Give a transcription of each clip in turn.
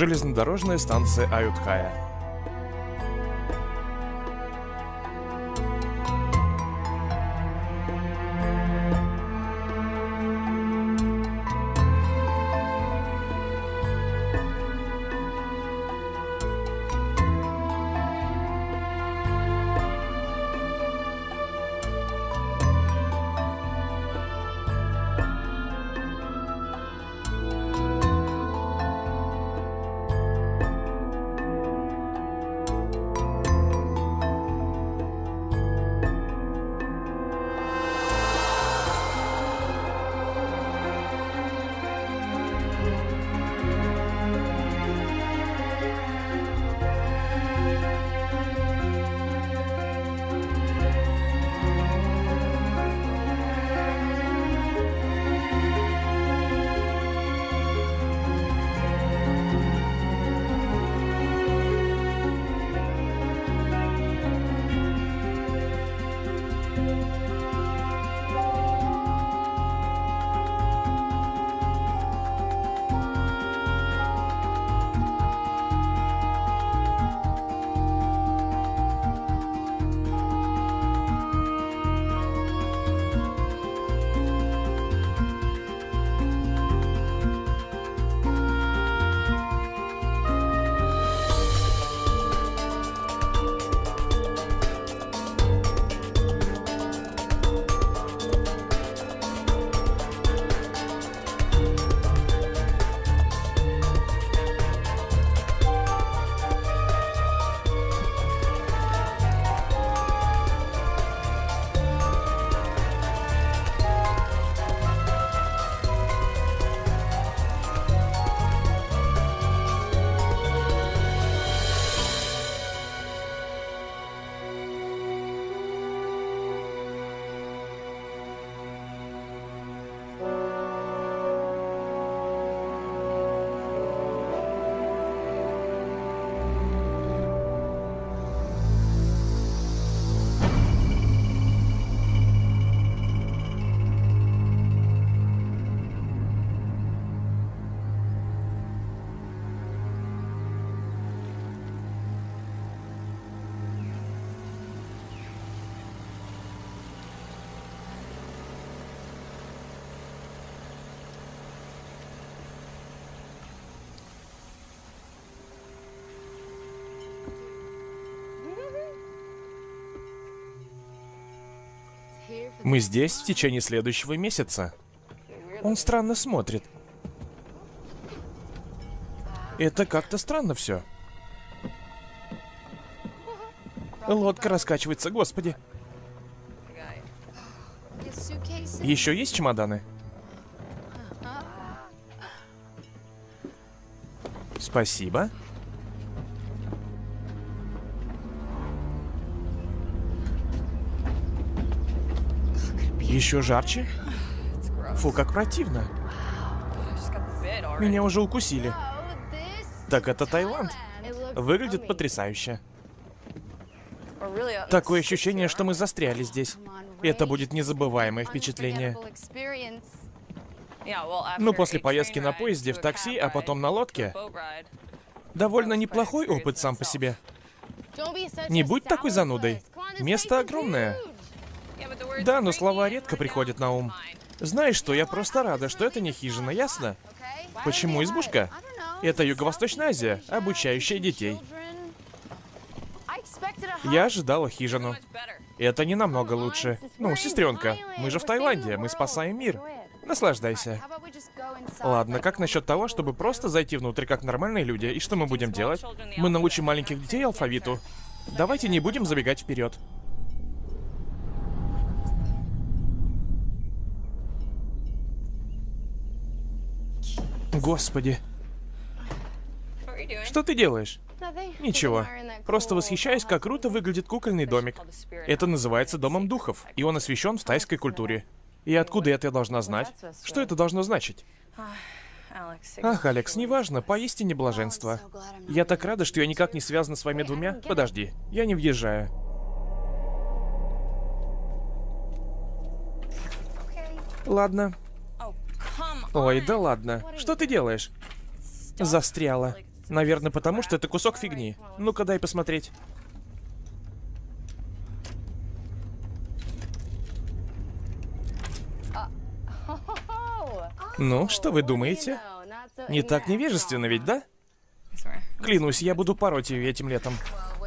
Железнодорожная станция Аютхая. Мы здесь в течение следующего месяца. Он странно смотрит. Это как-то странно все. Лодка раскачивается, господи. Еще есть чемоданы? Спасибо. Еще жарче? Фу, как противно. Меня уже укусили. Так это Таиланд. Выглядит потрясающе. Такое ощущение, что мы застряли здесь. Это будет незабываемое впечатление. Ну, после поездки на поезде, в такси, а потом на лодке. Довольно неплохой опыт сам по себе. Не будь такой занудой. Место огромное. Да, но слова редко приходят на ум. Знаешь что, я просто рада, что это не хижина, ясно? Почему избушка? Это Юго-Восточная Азия, обучающая детей. Я ожидала хижину. Это не намного лучше. Ну, сестренка, мы же в Таиланде, мы спасаем мир. Наслаждайся. Ладно, как насчет того, чтобы просто зайти внутрь как нормальные люди? И что мы будем делать? Мы научим маленьких детей алфавиту. Давайте не будем забегать вперед. Господи. Что ты делаешь? Ничего. Просто восхищаюсь, как круто выглядит кукольный домик. Это называется Домом Духов, и он освещен в тайской культуре. И откуда это я должна знать? Что это должно значить? Ах, Алекс, неважно, поистине блаженство. Я так рада, что я никак не связана с вами двумя. Подожди, я не въезжаю. Ладно. Ой, да ладно. Что ты делаешь? Застряла. Наверное, потому что это кусок фигни. Ну-ка, дай посмотреть. Ну, что вы думаете? Не так невежественно ведь, да? Клянусь, я буду пороть ее этим летом.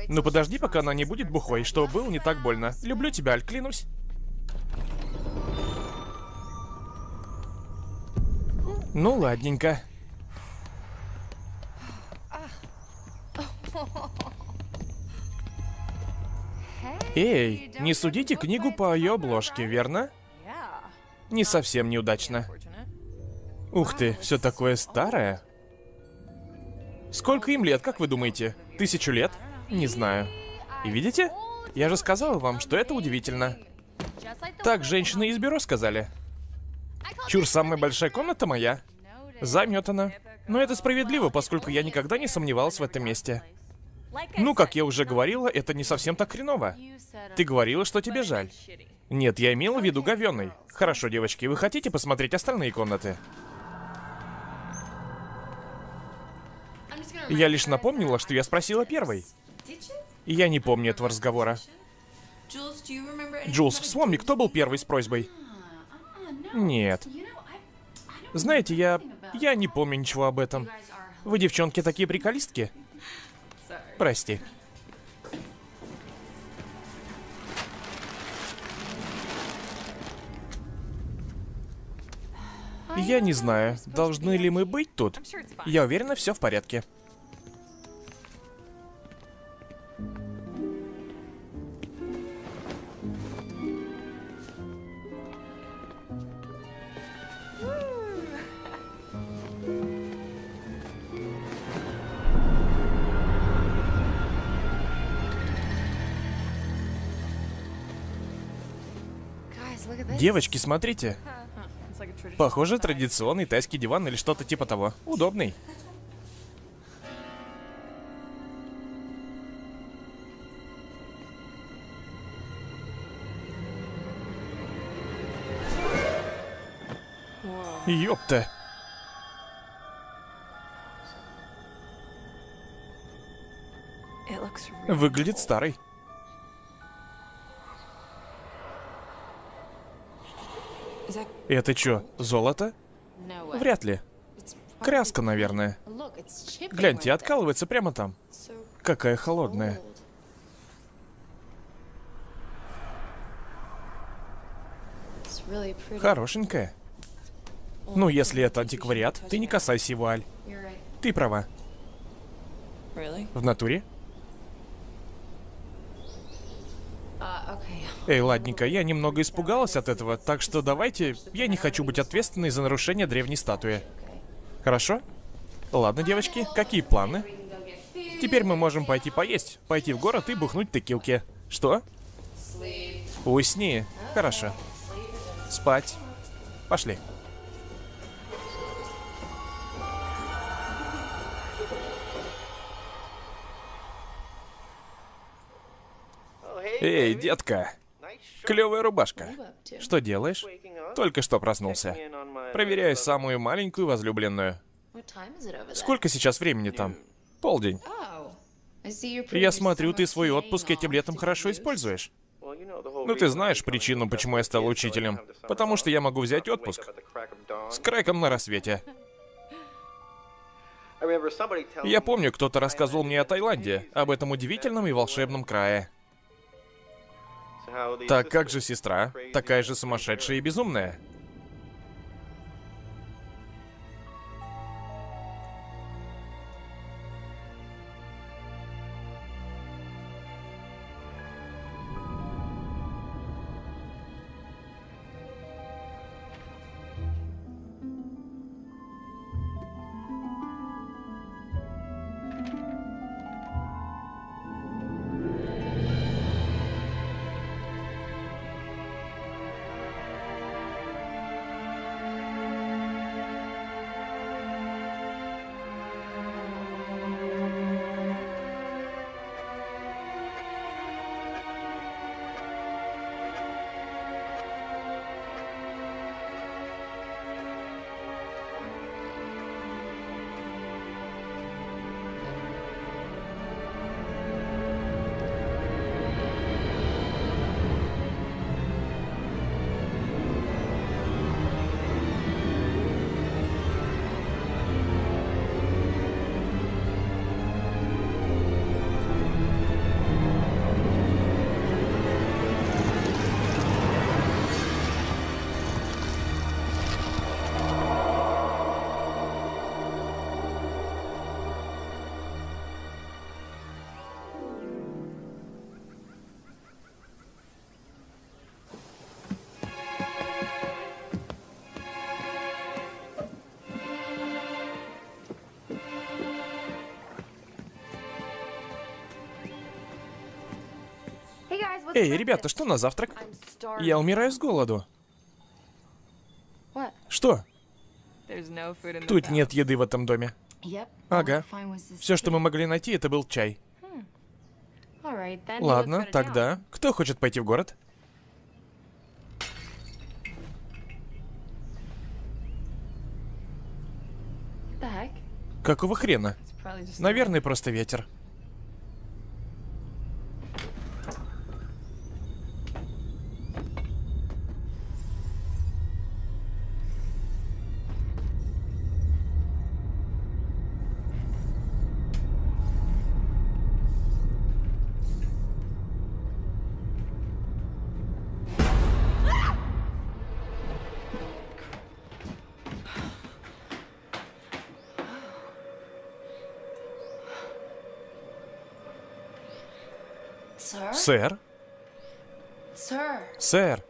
Ну подожди, пока она не будет бухой, что было не так больно. Люблю тебя, Аль, клянусь. Ну, ладненько. Эй, не судите книгу по ее обложке, верно? Не совсем неудачно. Ух ты, все такое старое. Сколько им лет, как вы думаете? Тысячу лет? Не знаю. И видите? Я же сказал вам, что это удивительно. Так женщины из бюро сказали. Чур, самая большая комната моя. Заметана. Но это справедливо, поскольку я никогда не сомневался в этом месте. Ну, как я уже говорила, это не совсем так хреново. Ты говорила, что тебе жаль. Нет, я имела в виду говёный. Хорошо, девочки, вы хотите посмотреть остальные комнаты? Я лишь напомнила, что я спросила первой. Я не помню этого разговора. Джулс, вспомни, кто был первый с просьбой? Нет. Знаете, я... Я не помню ничего об этом. Вы, девчонки, такие приколистки? Прости. Я не знаю, должны ли мы быть тут. Я уверена, все в порядке. Девочки, смотрите. Похоже, традиционный тайский диван или что-то типа того. Удобный. Ёпта. Выглядит старый. Это что, золото? Вряд ли. Краска, наверное. Гляньте, откалывается прямо там. Какая холодная. Хорошенькая. Ну, если это антиквариат, ты не касайся его, Аль. Ты права. В натуре? Эй, ладненько, я немного испугалась от этого, так что давайте... Я не хочу быть ответственной за нарушение древней статуи. Хорошо? Ладно, девочки, какие планы? Теперь мы можем пойти поесть, пойти в город и бухнуть текилки. Что? Усни. Хорошо. Спать. Пошли. Эй, детка. Клевая рубашка. Что делаешь? Только что проснулся. Проверяю самую маленькую возлюбленную. Сколько сейчас времени там? Полдень. Я смотрю, ты свой отпуск этим летом хорошо используешь. Ну, ты знаешь причину, почему я стал учителем. Потому что я могу взять отпуск. С креком на рассвете. Я помню, кто-то рассказывал мне о Таиланде, об этом удивительном и волшебном крае. Так как же сестра? Такая же сумасшедшая и безумная. Эй, ребята, что на завтрак? Я умираю с голоду. Что? Тут нет еды в этом доме. Ага. Все, что мы могли найти, это был чай. Ладно, тогда. Кто хочет пойти в город? Какого хрена? Наверное, просто ветер. Сэр? Сэр?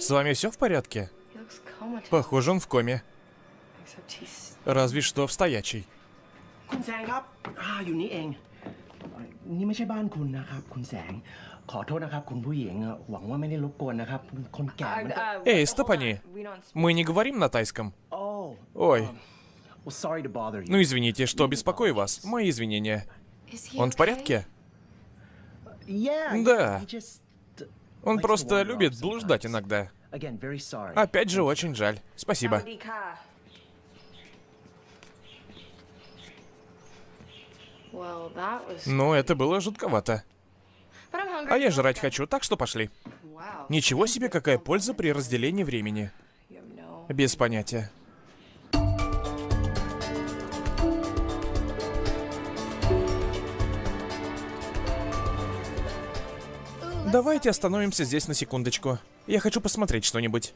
С вами все в порядке? Похоже, он в коме. Разве что в стоячей. Эй, Степани, мы не говорим на тайском. Ой. Ну извините, что беспокою вас. Мои извинения. Он в порядке? Да. just Он просто любит блуждать иногда. Опять же, очень жаль. Спасибо. Ну, это было жутковато. А я жрать хочу, так что пошли. Ничего себе, какая польза при разделении времени. Без понятия. Давайте остановимся здесь на секундочку. Я хочу посмотреть что-нибудь.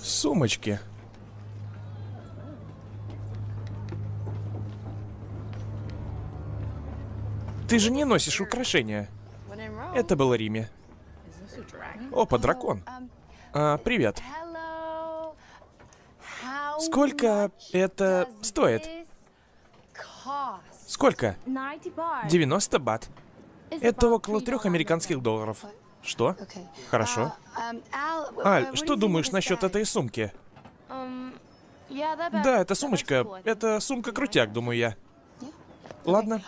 Сумочки. Ты же не носишь украшения. Это было Риме. Опа, дракон. А, привет. Сколько это стоит? Сколько? 90 90 бат. Это около трех американских долларов. Что? Хорошо. Аль, что думаешь насчет этой сумки? Да, это сумочка. Это сумка-крутяк, думаю я. Ладно,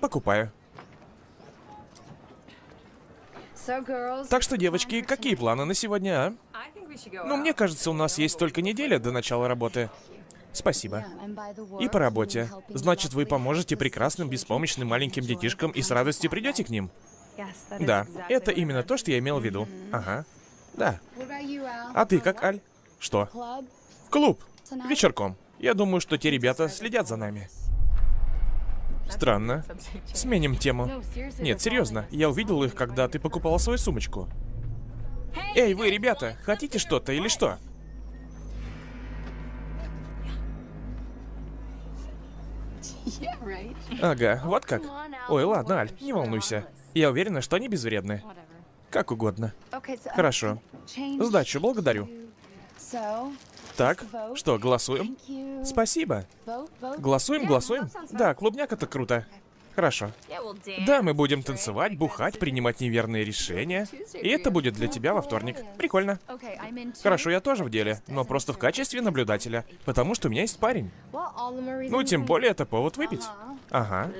покупаю. Так что, девочки, какие планы на сегодня, а? Ну, мне кажется, у нас есть только неделя до начала работы. Спасибо. И по работе. Значит, вы поможете прекрасным, беспомощным маленьким детишкам и с радостью придете к ним? Да, это именно то, что я имел в виду. Ага. Да. А ты как, Аль? Что? В клуб. Вечерком. Я думаю, что те ребята следят за нами. Странно. Сменим тему. Нет, серьезно. Я увидел их, когда ты покупала свою сумочку. Эй, вы, ребята, хотите что-то или что? Ага, вот как. Ой, ладно, Аль, не волнуйся. Я уверена, что они безвредны. Как угодно. Хорошо. Сдачу, благодарю. Так, что, голосуем? Спасибо. Голосуем, голосуем? Да, клубняк это круто. Хорошо. Да, мы будем танцевать, бухать, принимать неверные решения. И это будет для тебя во вторник. Прикольно. Хорошо, я тоже в деле, но просто в качестве наблюдателя. Потому что у меня есть парень. Ну, тем более это повод выпить. Ага.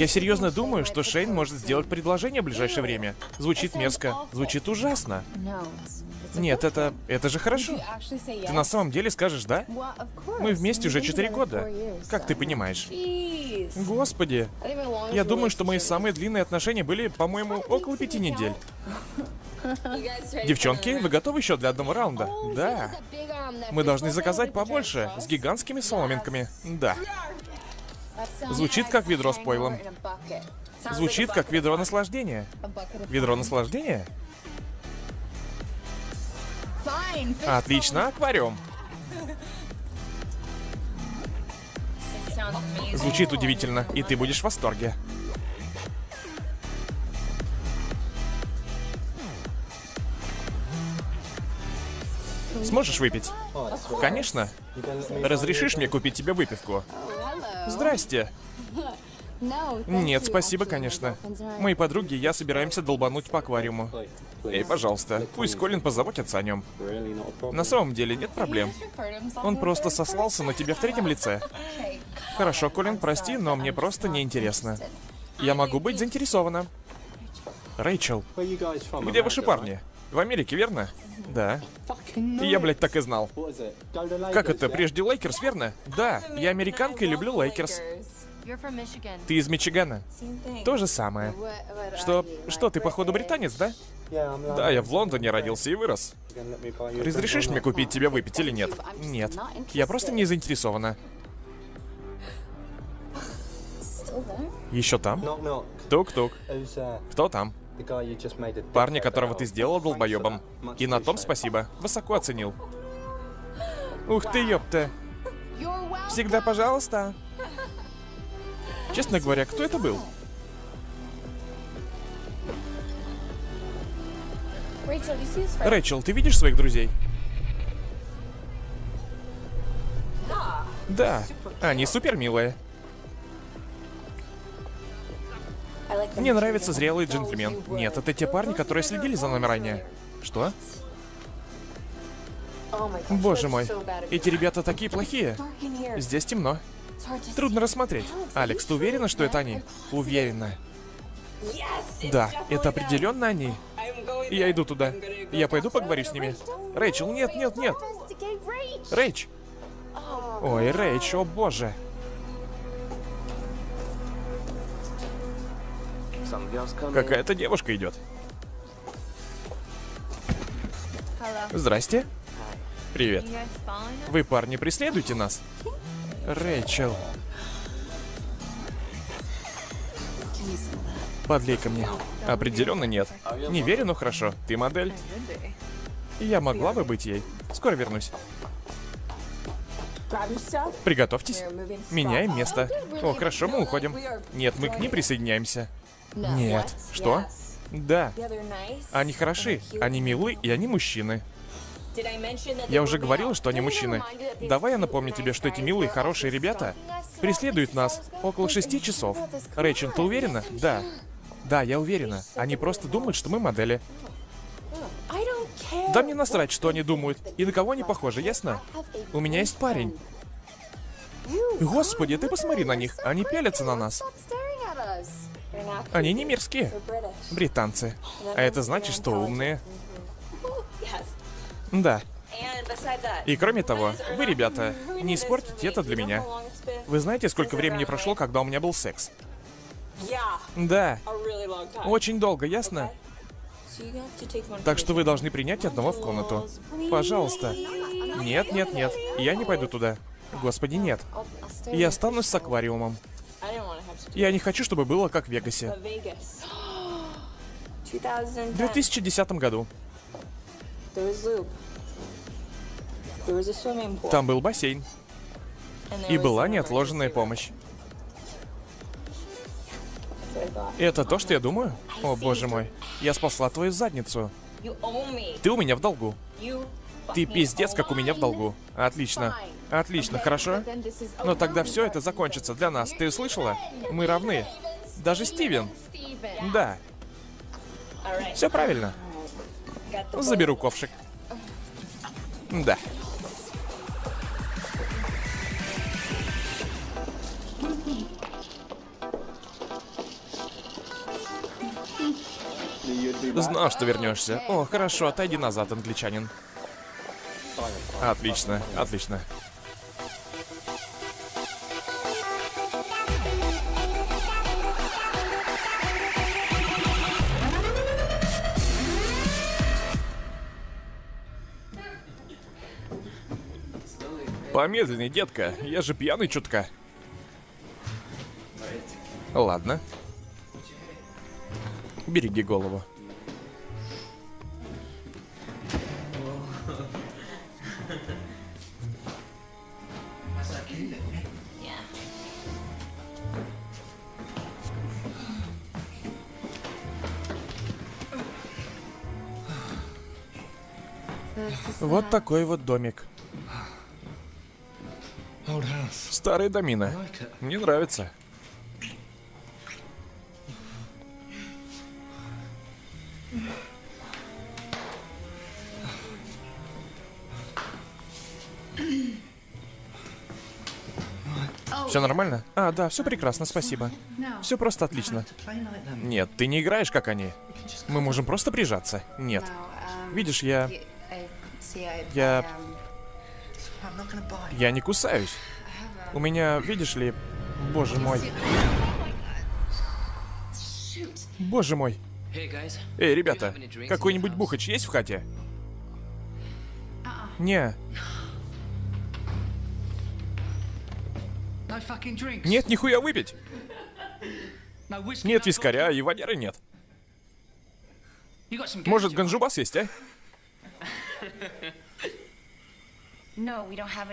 Я серьезно думаю, что Шейн может сделать предложение в ближайшее время. Звучит мерзко. Звучит ужасно. Нет, это... это же хорошо. Ты на самом деле скажешь «да»? Мы вместе уже 4 года. Как ты понимаешь? Господи. Я думаю, что мои самые длинные отношения были, по-моему, около пяти недель. Девчонки, вы готовы еще для одного раунда? Да. Мы должны заказать побольше, с гигантскими соломинками. Да. Звучит как ведро с пойлом. Звучит как ведро наслаждения. Ведро наслаждения? Отлично, аквариум. Звучит удивительно, и ты будешь в восторге. Сможешь выпить? Конечно. Разрешишь мне купить тебе выпивку? Здрасте. Нет, спасибо, конечно. Мои подруги и я собираемся долбануть по аквариуму. Эй, пожалуйста, пусть Колин позаботится о нем. На самом деле нет проблем. Он просто сослался на тебя в третьем лице. Хорошо, Колин, прости, но мне просто неинтересно. Я могу быть заинтересована. Рэйчел, где ваши парни? В Америке, верно? Да. Я, блядь, так и знал. Как это, прежде Лейкерс, верно? Да, я американка и люблю Лейкерс. Ты из Мичигана? То же самое. Что, что, ты походу британец, да? Да, я в Лондоне родился и вырос. Разрешишь мне купить тебе выпить или нет? Нет. Я просто не заинтересована. Еще там? Тук-тук. Кто там? Парня, которого ты сделал долбоебом. И на том спасибо. Высоко оценил. Ух ты, ёпта. Всегда пожалуйста. Честно говоря, кто это был? Рэйчел, ты видишь своих друзей? Да, они супер милые. Мне нравится зрелый джентльмен. Нет, это те парни, которые следили за нами ранее. Что? Боже мой, эти ребята такие плохие. Здесь темно. Трудно рассмотреть. Алекс, ты уверена, что это они? Уверена. Да, это определенно они. Я иду туда. Я пойду поговорю с ними. Рэйчел, нет, нет, нет. Рэйч. Ой, Рэйч, о боже. Какая-то девушка идет. Здрасте. Привет. Вы, парни, преследуете нас? Рэйчел. Подлей ко мне. Определенно нет. Не верю, но хорошо. Ты модель. Я могла бы быть ей. Скоро вернусь. Приготовьтесь. Меняем место. О, хорошо, мы уходим. Нет, мы к ним присоединяемся. Нет. Что? Да. Они хороши, они милы и они мужчины. Я уже говорил, что они мужчины. Давай я напомню тебе, что эти милые, хорошие ребята преследуют нас около шести часов. Рэйчел, ты уверена? Да. Да, я уверена. Они просто думают, что мы модели. Да мне насрать, что они думают. И на кого они похожи, ясно? У меня есть парень. Господи, ты посмотри на них. Они пялятся на нас. Они не мирские. Британцы. А это значит, что умные. Да. И кроме того, вы, ребята, не испортите это для меня. Вы знаете, сколько времени прошло, когда у меня был секс? Да. Очень долго, ясно? Так что вы должны принять одного в комнату. Пожалуйста. Нет, нет, нет. Я не пойду туда. Господи, нет. Я останусь с аквариумом. Я не хочу, чтобы было как в Вегасе. В 2010 году. Там был бассейн. И была неотложенная помощь. Это то, что я думаю? О, боже мой. Я спасла твою задницу. Ты у меня в долгу. Ты пиздец, как у меня в долгу. Отлично. Отлично, хорошо? Но тогда все это закончится для нас. Ты слышала? Мы равны. Даже Стивен. Да. Все правильно. Заберу ковшик. Да. Знал, что вернешься. О, хорошо, отойди назад, англичанин. А, отлично, отлично. Помедленнее, детка. Я же пьяный чутка. Ладно. Береги голову. Вот такой вот домик. Старый домина. Мне нравится. Все нормально? А, да, все прекрасно, спасибо. Все просто отлично. Нет, ты не играешь, как они. Мы можем просто прижаться. Нет. Видишь, я... Я... Я не кусаюсь. У меня, видишь ли... Боже мой. Боже мой. Эй, ребята, какой-нибудь бухач есть в хате? Не. Нет, нихуя выпить. Нет вискаря и водяры нет. Может, ганджубас есть, а?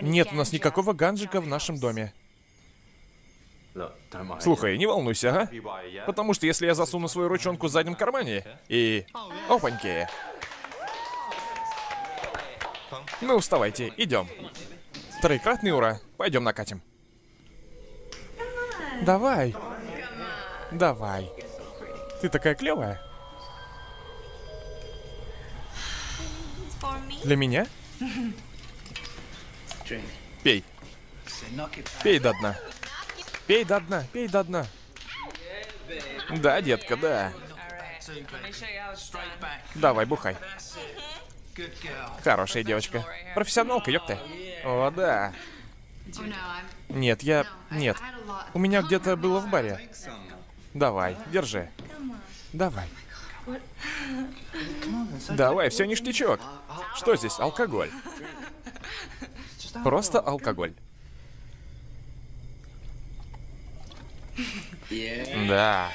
Нет у нас никакого ганджика в нашем доме. Слушай, не волнуйся, ага? Потому что если я засуну свою ручонку в заднем кармане и... Опаньки. Ну, вставайте, идем. Троекратный ура. Пойдем накатим. Давай. Давай. Ты такая клевая. Для меня? Пей. Пей до дна. Пей до дна, пей до дна. Да, детка, да. Давай, бухай. Хорошая девочка. Профессионалка, ёпта. О, да. Нет, я... Нет. У меня где-то было в баре. Давай, держи. Давай. Давай, все ништячок. Что здесь? Алкоголь. Просто алкоголь. Да.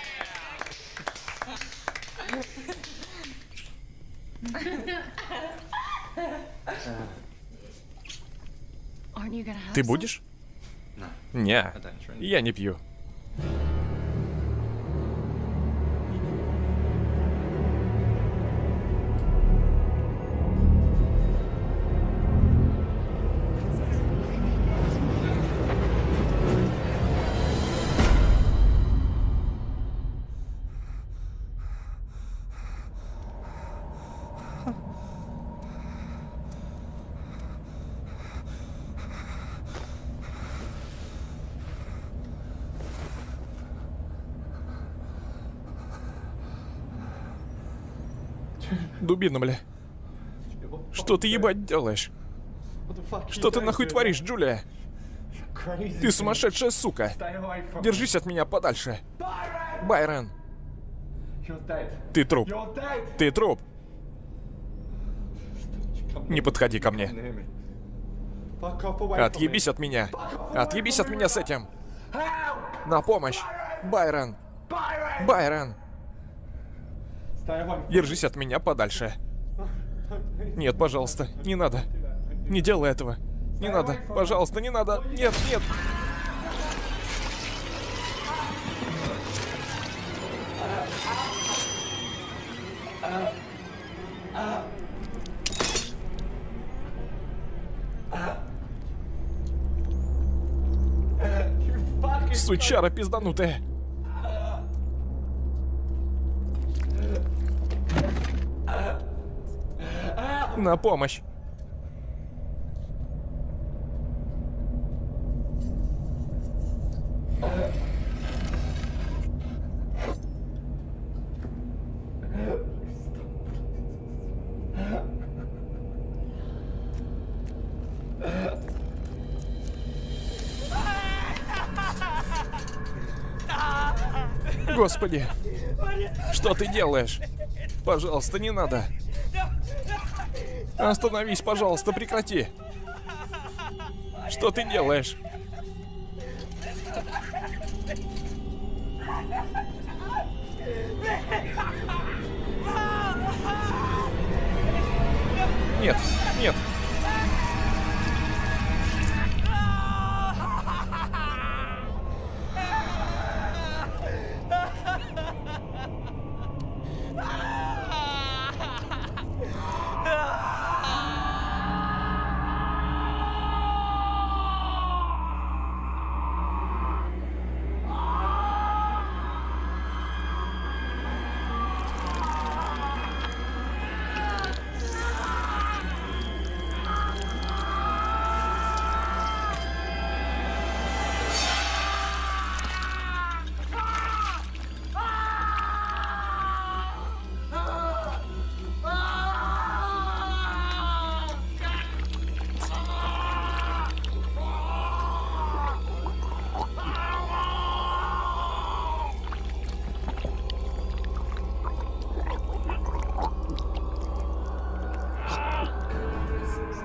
Ты будешь? Не, я не пью. Дубина, бля. Что ты ебать делаешь? Что ты нахуй творишь, Джулия? Ты сумасшедшая сука. Держись от меня подальше. Байрон, ты труп. Ты труп. Не подходи ко мне. Отъебись от меня. Отъебись от меня с этим. На помощь. Байрон. Байрон. Держись от меня подальше. Нет, пожалуйста, не надо. Не делай этого. Не надо, пожалуйста, не надо. Нет, нет. Сучара пизданутая. На помощь. Господи, что ты делаешь? Пожалуйста, не надо. Остановись, пожалуйста, прекрати. Что ты делаешь? Нет, нет.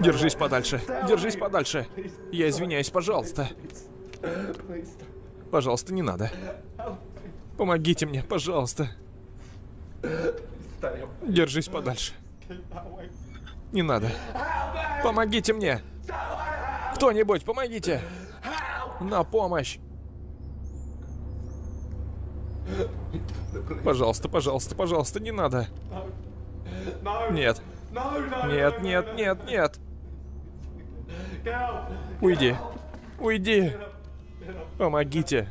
Держись подальше. Держись подальше. Я извиняюсь, пожалуйста. Пожалуйста, не надо. Помогите мне, пожалуйста. Держись подальше. Не надо. Помогите мне. Кто-нибудь, помогите. На помощь. Пожалуйста, пожалуйста, пожалуйста, не надо. Нет. Нет, нет, нет, нет. Уйди. Уйди. Помогите.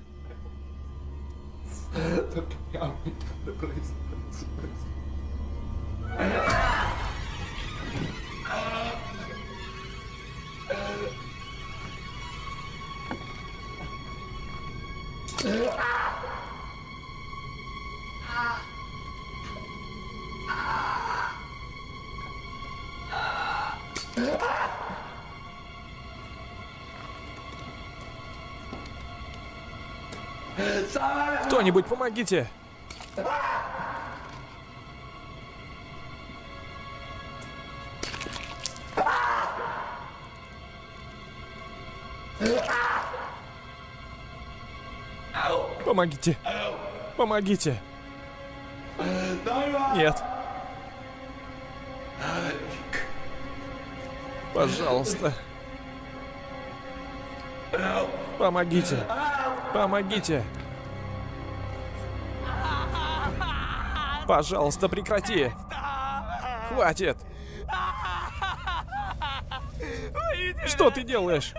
Кто-нибудь, помогите. Помогите. Помогите. Нет. Пожалуйста. Помогите. Помогите. Пожалуйста, прекрати. Хватит. Что ты делаешь?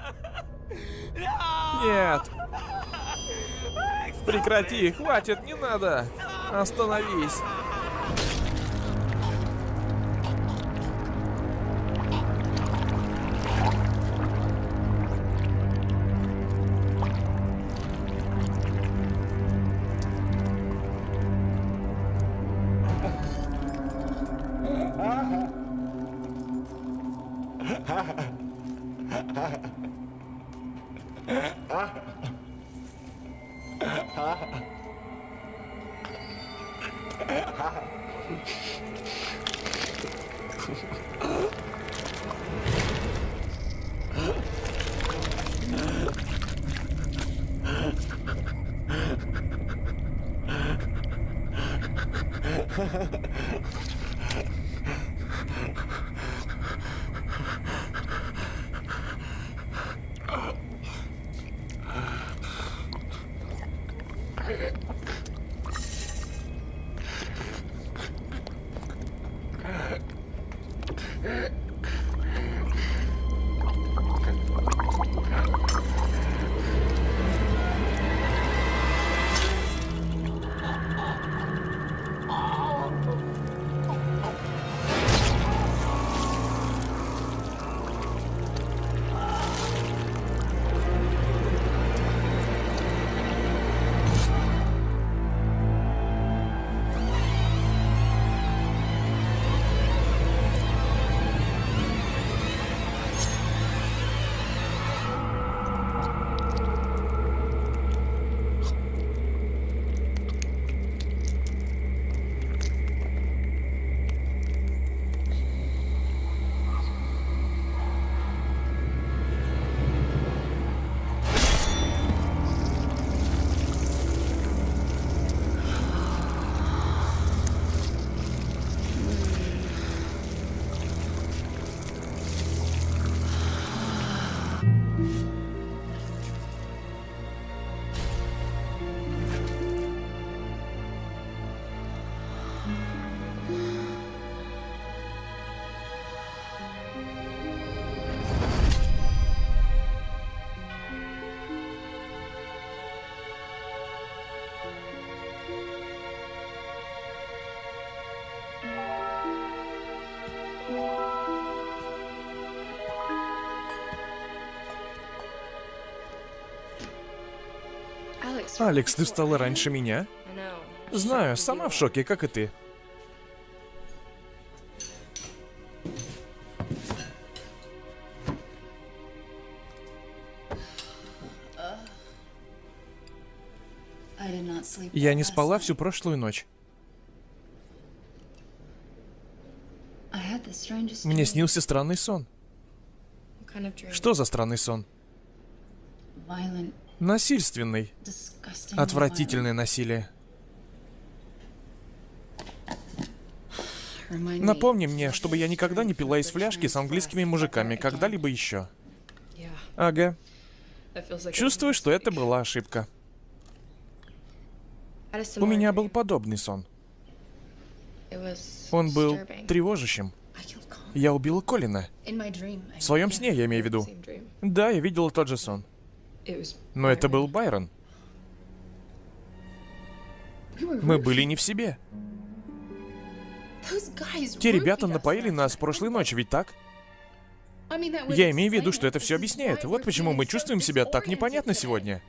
Нет. Прекрати, хватит, не надо. Остановись. Алекс, ты встала раньше меня? Знаю, сама в шоке, как и ты. Я не спала всю прошлую ночь. Мне снился странный сон. Что за странный сон? Насильственный. Отвратительное насилие. Напомни мне, чтобы я никогда не пила из фляжки с английскими мужиками, когда-либо еще. Ага. Чувствую, что это была ошибка. У меня был подобный сон. Он был тревожащим. Я убила Колина. В своем сне, я имею в виду. Да, я видела тот же сон. Но это был Байрон. Мы были не в себе. Те ребята напоили нас прошлой ночью, ведь так? Я имею в виду, что это все объясняет. Вот почему мы чувствуем себя так непонятно сегодня.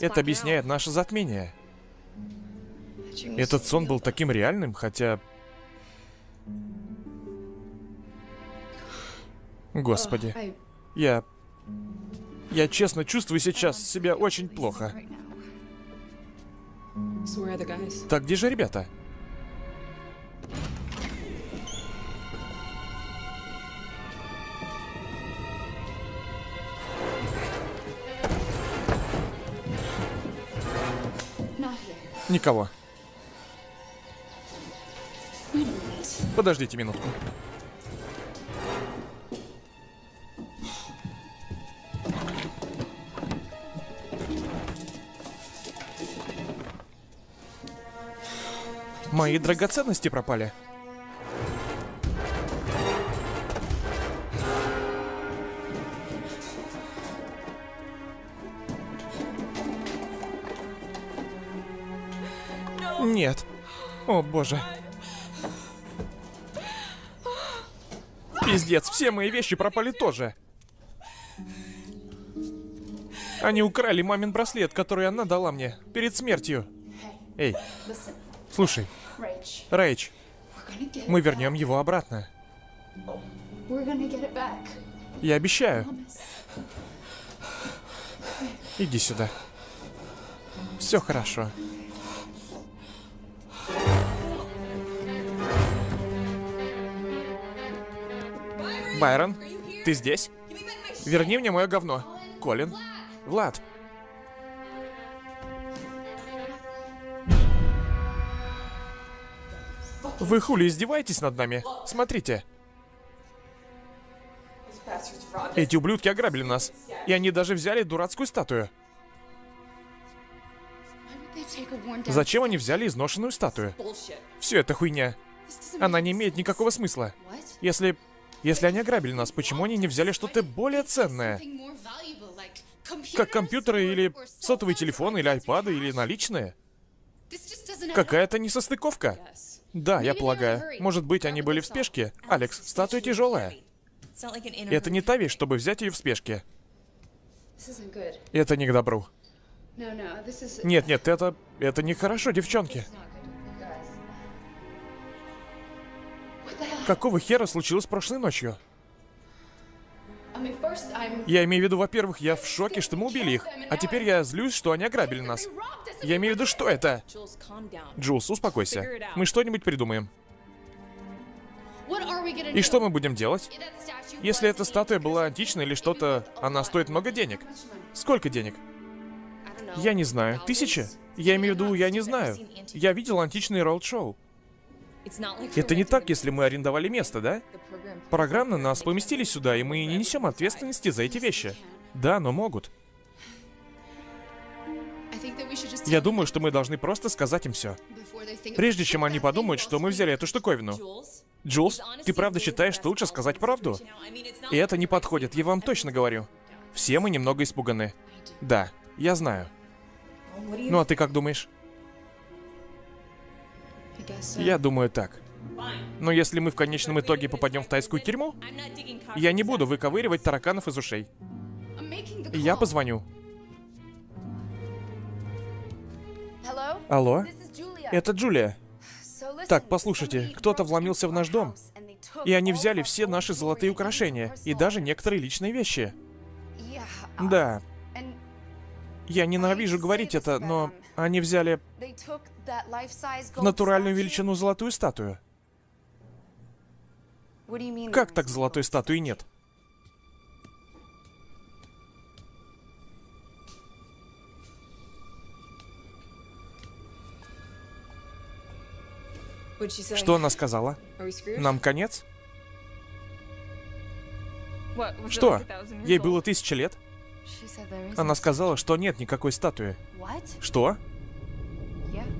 Это объясняет наше затмение. Этот сон был таким реальным, хотя... Господи. Я... Я честно чувствую сейчас себя очень плохо. Так где же ребята? Никого. Подождите минутку. Мои драгоценности пропали. Нет. О, боже. Пиздец, все мои вещи пропали тоже. Они украли мамин браслет, который она дала мне перед смертью. Эй, слушай, Рэйч, мы вернем его обратно. Я обещаю. Иди сюда. Все хорошо. Байрон, ты здесь? Верни мне мое говно. Колин. Влад. Вы хули издеваетесь над нами? Смотрите. Эти ублюдки ограбили нас. И они даже взяли дурацкую статую. Зачем они взяли изношенную статую? Все это хуйня. Она не имеет никакого смысла. Если если они ограбили нас, почему они не взяли что-то более ценное? Как компьютеры или сотовый телефон, или айпады, или наличные? Какая-то несостыковка. Да, я полагаю. Может быть, они были в спешке? Алекс, статуя тяжелая. Это не та вещь, чтобы взять ее в спешке. Это не к добру. Нет, нет, это... Это нехорошо, девчонки. Какого хера случилось прошлой ночью? Я имею в виду, во-первых, я в шоке, что мы убили их. А теперь я злюсь, что они ограбили нас. Я имею в виду, что это? Джулс, успокойся. Мы что-нибудь придумаем. И что мы будем делать? Если эта статуя была античной или что-то, она стоит много денег. Сколько денег? Я не знаю. Тысяча? Я имею в виду, я не знаю. Я видел античный роуд-шоу. Это не так, если мы арендовали место, да? Программно нас поместили сюда, и мы не несем ответственности за эти вещи. Да, но могут. Я думаю, что мы должны просто сказать им все. Прежде чем они подумают, что мы взяли эту штуковину. Джулс, ты правда считаешь, что лучше сказать правду? И это не подходит, я вам точно говорю. Все мы немного испуганы. Да, я знаю. Ну а ты как думаешь? Я думаю так. Но если мы в конечном итоге попадем в тайскую тюрьму, я не буду выковыривать тараканов из ушей. Я позвоню. Алло? Это Джулия. Так, послушайте, кто-то вломился в наш дом, И они взяли все наши золотые украшения и даже некоторые личные вещи. Да, я ненавижу говорить это, но они взяли в натуральную величину золотую статую. Как так золотой статуи нет? Что она сказала? Нам конец? Что? Ей было тысяча лет? Она сказала, что нет никакой статуи. Что?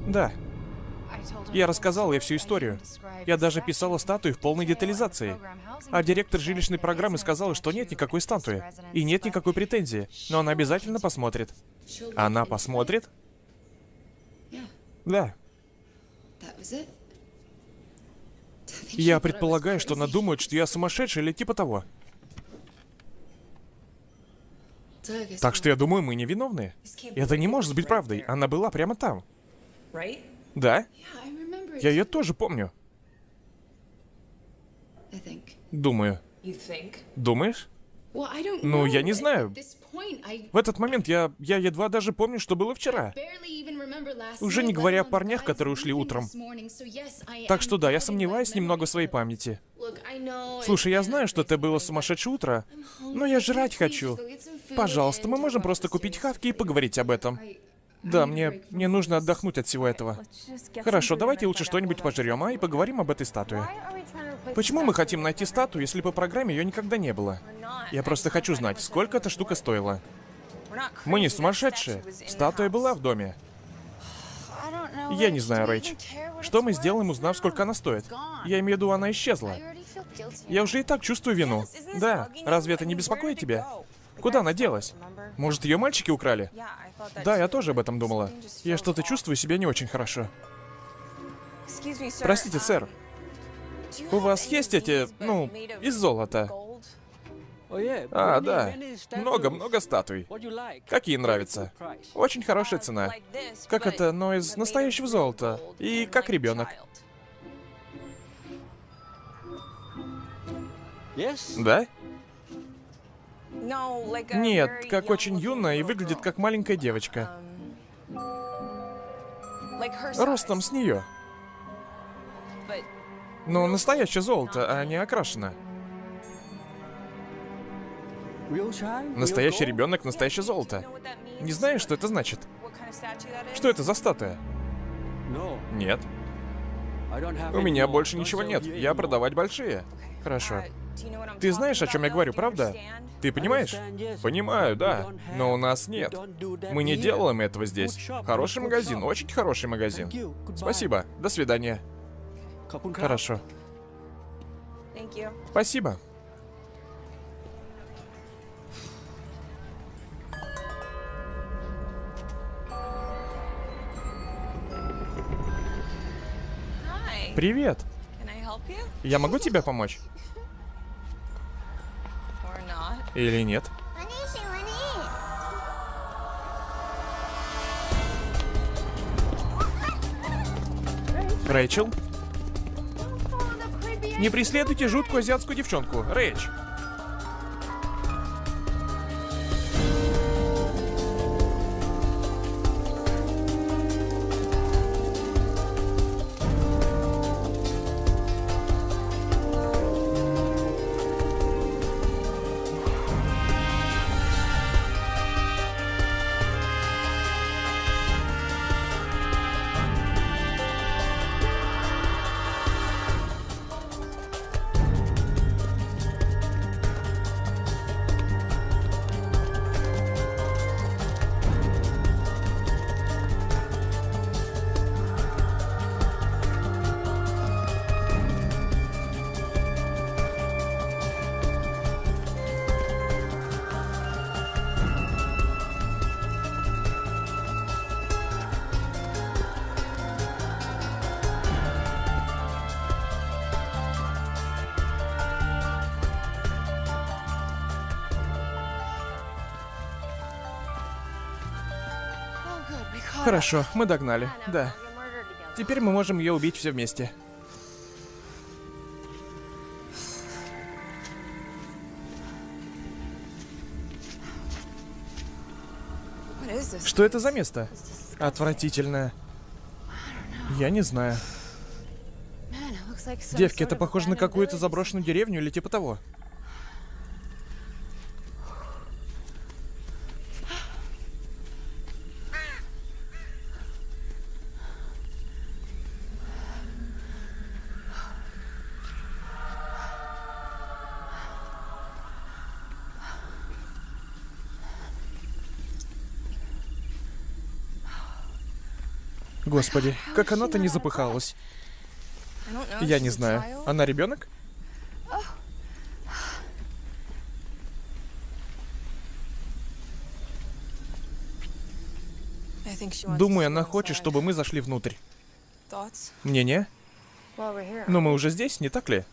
Да. Я рассказал ей всю историю. Я даже писала статую в полной детализации. А директор жилищной программы сказала, что нет никакой статуи. И нет никакой претензии. Но она обязательно посмотрит. Она посмотрит? Да. Я предполагаю, что она думает, что я сумасшедший или типа того. Так что я думаю, мы невиновны. Это не может быть правдой. Она была прямо там. Да? Я ее тоже помню. Думаю. Думаешь? Ну, я не знаю. В этот момент я, я едва даже помню, что было вчера. Уже не говоря о парнях, которые ушли утром. Так что да, я сомневаюсь немного в своей памяти. Слушай, я знаю, что это было сумасшедшее утро, но я жрать хочу. Пожалуйста, мы можем просто купить хавки и поговорить об этом. Да, мне, мне нужно отдохнуть от всего этого. Хорошо, давайте лучше что-нибудь пожрем, а, и поговорим об этой статуе. Почему мы хотим найти статую, если по программе ее никогда не было? Я просто хочу знать, сколько эта штука стоила. Мы не сумасшедшие. Статуя была в доме. Я не знаю, Рэйч. Что мы сделаем, узнав, сколько она стоит? Я имею в виду, она исчезла. Я уже и так чувствую вину. Да, разве это не беспокоит тебя? Куда она делась? Может, ее мальчики украли? Да, я тоже об этом думала. Я что-то чувствую себя не очень хорошо. Простите, сэр. У вас есть эти, ну, из золота? А, да. Много-много статуй. Какие нравятся? Очень хорошая цена. Как это, но из настоящего золота. И как ребенок. Да? Нет, как очень юная и выглядит как маленькая девочка. Ростом с нее. Но настоящее золото, а не окрашено. Настоящий ребенок, настоящее золото. Не знаешь, что это значит? Что это за статуя? Нет. У меня больше ничего нет. Я продавать большие. Хорошо. Ты знаешь, о чем я говорю, правда? Ты понимаешь? Понимаю, да. Но у нас нет. Мы не делаем этого здесь. Хороший магазин, очень хороший магазин. Спасибо. До свидания. Хорошо. Спасибо. Привет. Я могу тебе помочь? Или нет? Рэйчел? Не преследуйте жуткую азиатскую девчонку. Рэйч. Хорошо, мы догнали. Да. Теперь мы можем ее убить все вместе. Что это за место? Отвратительное. Я не знаю. Девки, это похоже на какую-то заброшенную деревню или типа того. Господи, как она-то не запыхалась. Я не знаю. Она ребенок? Думаю, она хочет, чтобы мы зашли внутрь. Мнение? Но мы уже здесь, не так ли?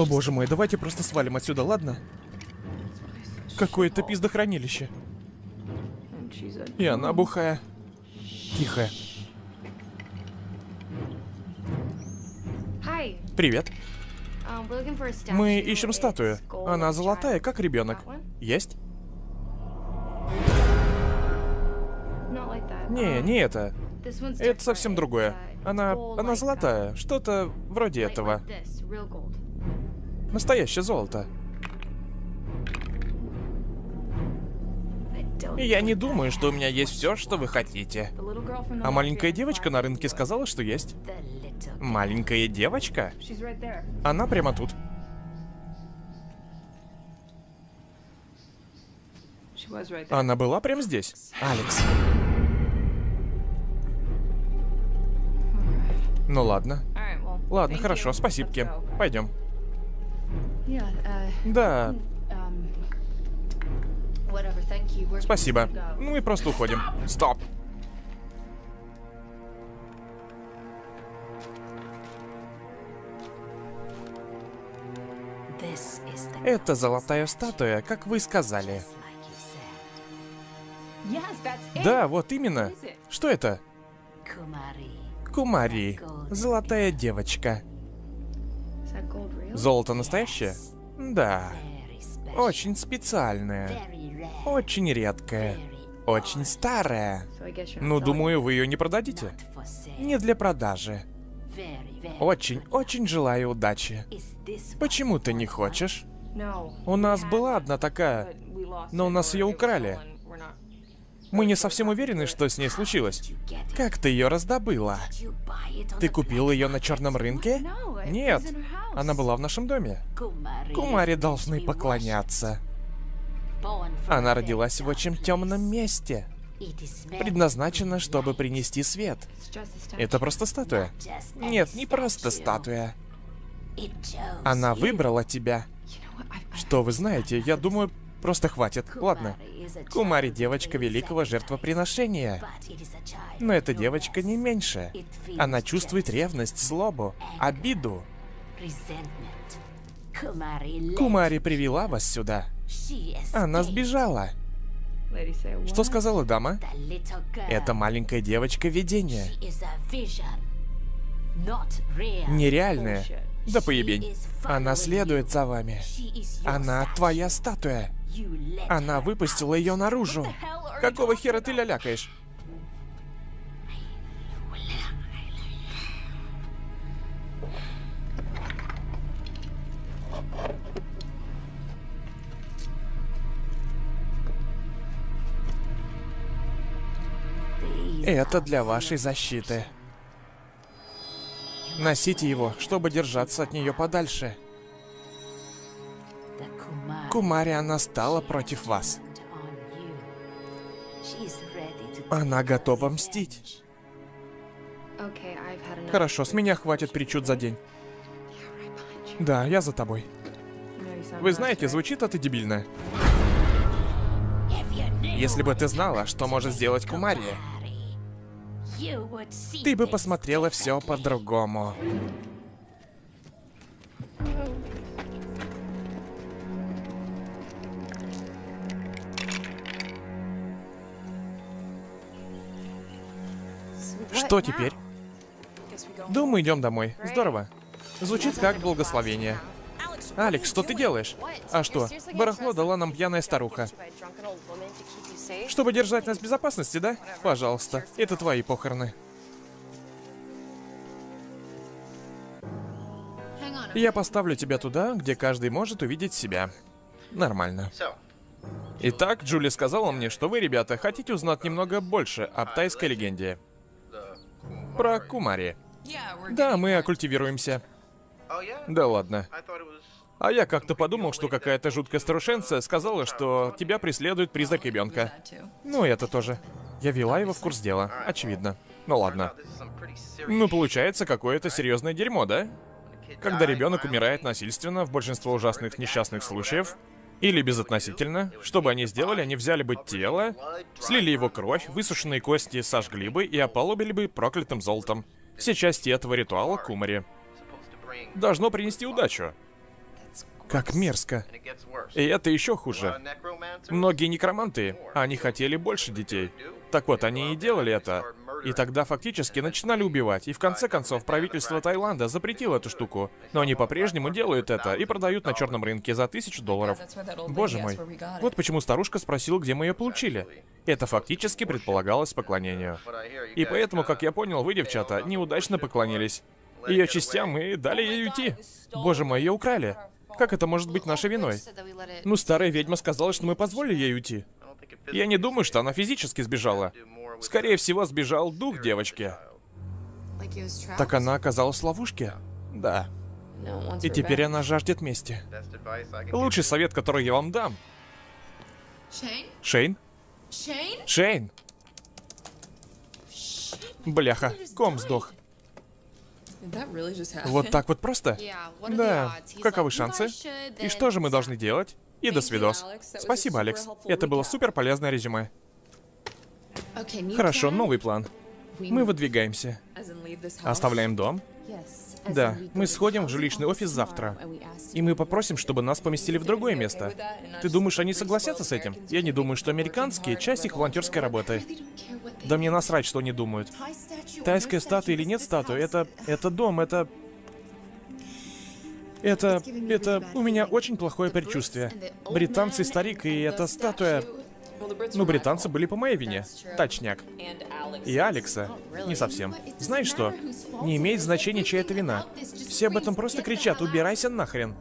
О боже мой, давайте просто свалим отсюда, ладно? Какое-то пиздохранилище. И она бухая. Тихая. Привет. Мы ищем статую. Она золотая, как ребенок. Есть? Не, не это. Это совсем другое. Она... она золотая. Что-то вроде этого. Настоящее золото. И я не думаю, что у меня есть все, что вы хотите. А маленькая девочка на рынке сказала, что есть. Маленькая девочка? Она прямо тут. Она была прямо здесь. Алекс. Ну ладно. Ладно, хорошо, спасибо, Пойдем. Да. Спасибо. Ну и просто уходим. Стоп. Это золотая статуя, как вы сказали. Да, вот именно. Что это? Кумари. Золотая девочка. Золото настоящее? Да. Очень специальное. Очень редкое. Очень старое. Ну, думаю, вы ее не продадите. Не для продажи. Очень, очень желаю удачи. Почему ты не хочешь? У нас была одна такая, но у нас ее украли. Мы не совсем уверены, что с ней случилось. Как ты ее раздобыла? Ты купил ее на черном рынке? Нет, она была в нашем доме. Кумаре должны поклоняться. Она родилась в очень темном месте. Предназначена, чтобы принести свет. Это просто статуя. Нет, не просто статуя. Она выбрала тебя. Что вы знаете, я думаю, просто хватит. Ладно. Кумари девочка великого жертвоприношения. Но эта девочка не меньше. Она чувствует ревность, злобу, обиду. Кумари привела вас сюда. Она сбежала. Что сказала дама? Это маленькая девочка видение. Нереальная. Да поебень. Она следует за вами. Она твоя статуя. Она выпустила ее наружу. Какого хера ты лялякаешь? Это для вашей защиты. Носите его, чтобы держаться от нее подальше. Кумари, она стала против вас. Она готова мстить. Хорошо, с меня хватит причуд за день. Да, я за тобой. Вы знаете, звучит это дебильно. Если бы ты знала, что может сделать Кумари, ты бы посмотрела все по-другому. Что теперь? Думаю, идем домой. Здорово. Звучит как благословение. Алекс, что ты делаешь? А что? Барахло дала нам пьяная старуха. Чтобы держать нас в безопасности, да? Пожалуйста, это твои похороны. Я поставлю тебя туда, где каждый может увидеть себя. Нормально. Итак, Джули сказала мне, что вы, ребята, хотите узнать немного больше об тайской легенде. Про Кумари. Да, мы оккультивируемся. Да ладно. А я как-то подумал, что какая-то жуткая старушенция сказала, что тебя преследует призрак ребенка. Ну, это тоже. Я вела его в курс дела, очевидно. Ну ладно. Ну, получается, какое-то серьезное дерьмо, да? Когда ребенок умирает насильственно, в большинство ужасных несчастных случаев, или безотносительно, что бы они сделали, они взяли бы тело, слили его кровь, высушенные кости сожгли бы и ополобили бы проклятым золотом. Все части этого ритуала Кумари. Должно принести удачу. Как мерзко. И это еще хуже. Многие некроманты, они хотели больше детей. Так вот, они и делали это. И тогда фактически начинали убивать. И в конце концов, правительство Таиланда запретило эту штуку. Но они по-прежнему делают это и продают на черном рынке за тысячу долларов. Боже мой. Вот почему старушка спросила, где мы ее получили. Это фактически предполагалось поклонению. И поэтому, как я понял, вы, девчата, неудачно поклонились. Ее частям и дали ей уйти. Боже мой, ее украли. Как это может быть нашей виной? Ну, старая ведьма сказала, что мы позволили ей уйти. Я не думаю, что она физически сбежала. Скорее всего, сбежал дух девочки. Так она оказалась в ловушке? Да. И теперь она жаждет мести. Лучший совет, который я вам дам. Шейн? Шейн? Бляха, ком сдох. Вот так вот просто? Да. Каковы шансы? И что же мы должны делать? И до свидос. Спасибо, Алекс. Это было супер полезное резюме. Хорошо, новый план. Мы выдвигаемся. Оставляем дом? Да, мы сходим в жилищный офис завтра. И мы попросим, чтобы нас поместили в другое место. Ты думаешь, они согласятся с этим? Я не думаю, что американские — часть их волонтерской работы. Да мне насрать, что они думают. Тайская статуя или нет статуи, это... это дом, это... Это... это... У меня очень плохое предчувствие. Британцы старик, и эта статуя... Ну, британцы были по моей вине. Точняк. И Алекса. Не совсем. Знаешь что? Не имеет значения, чья это вина. Все об этом просто кричат, убирайся нахрен.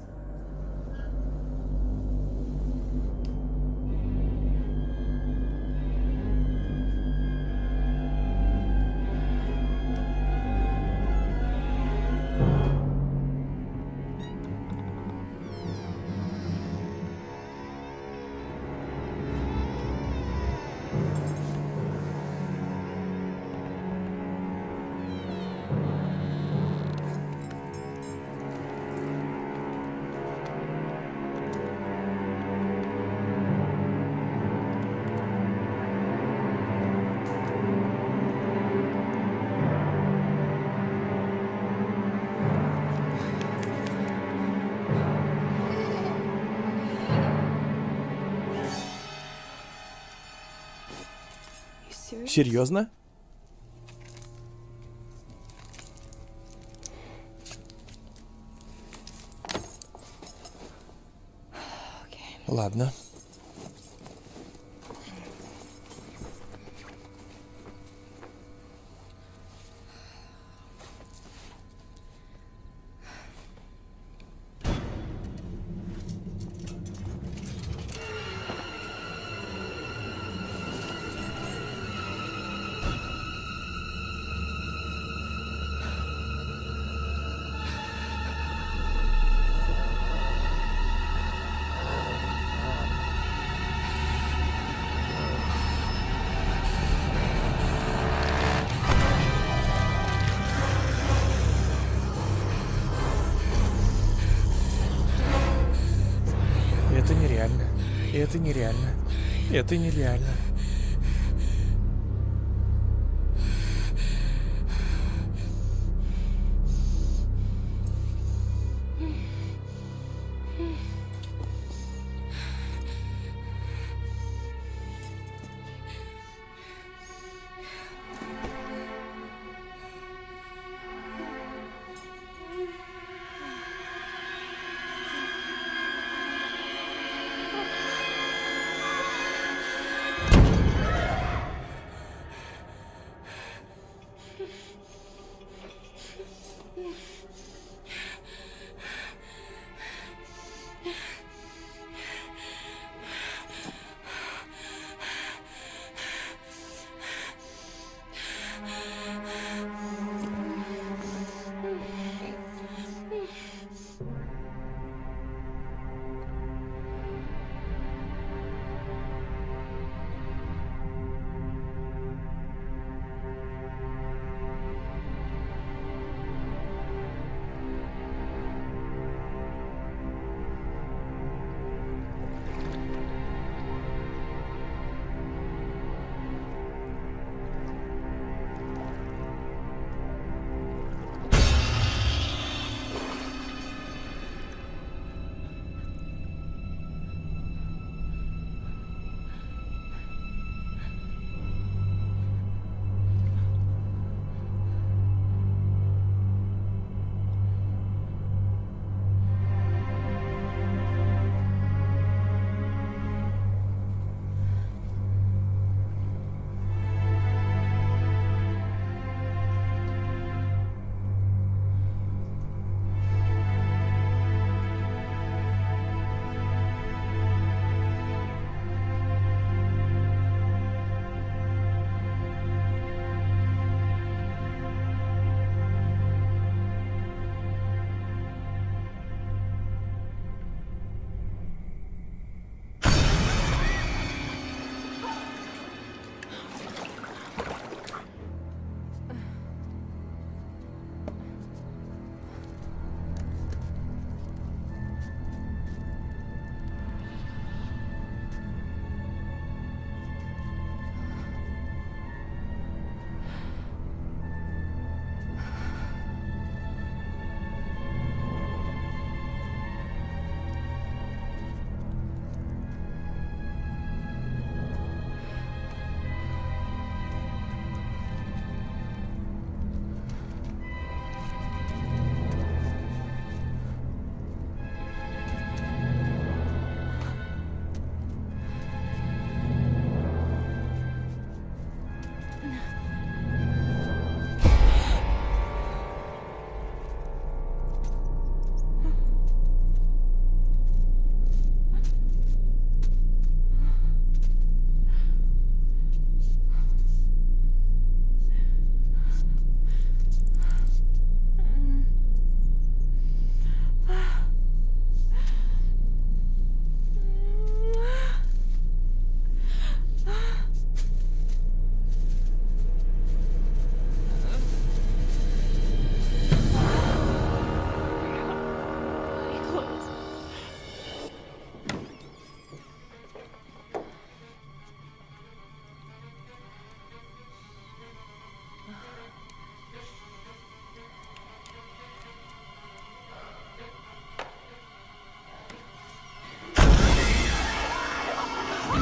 Серьезно? Это нереально.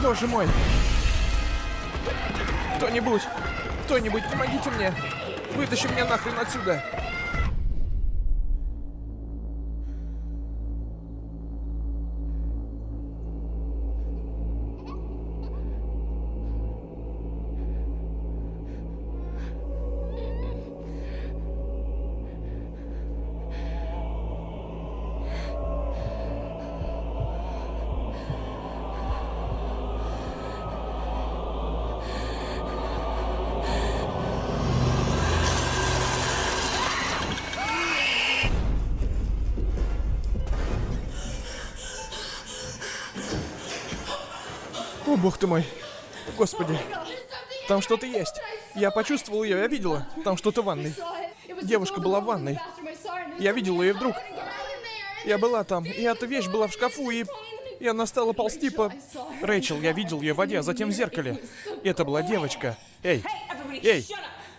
Боже мой! Кто-нибудь! Кто-нибудь, помогите мне! Вытащи меня нахрен отсюда! О, бог ты мой. Господи. Там что-то есть. Я почувствовал ее, я видела. Там что-то в ванной. Девушка была в ванной. Я видел ее вдруг. Я была там, и эта вещь была в шкафу, и... И она стала ползти по... Рэйчел, я видел ее в воде, а затем в зеркале. И это была девочка. Эй, эй,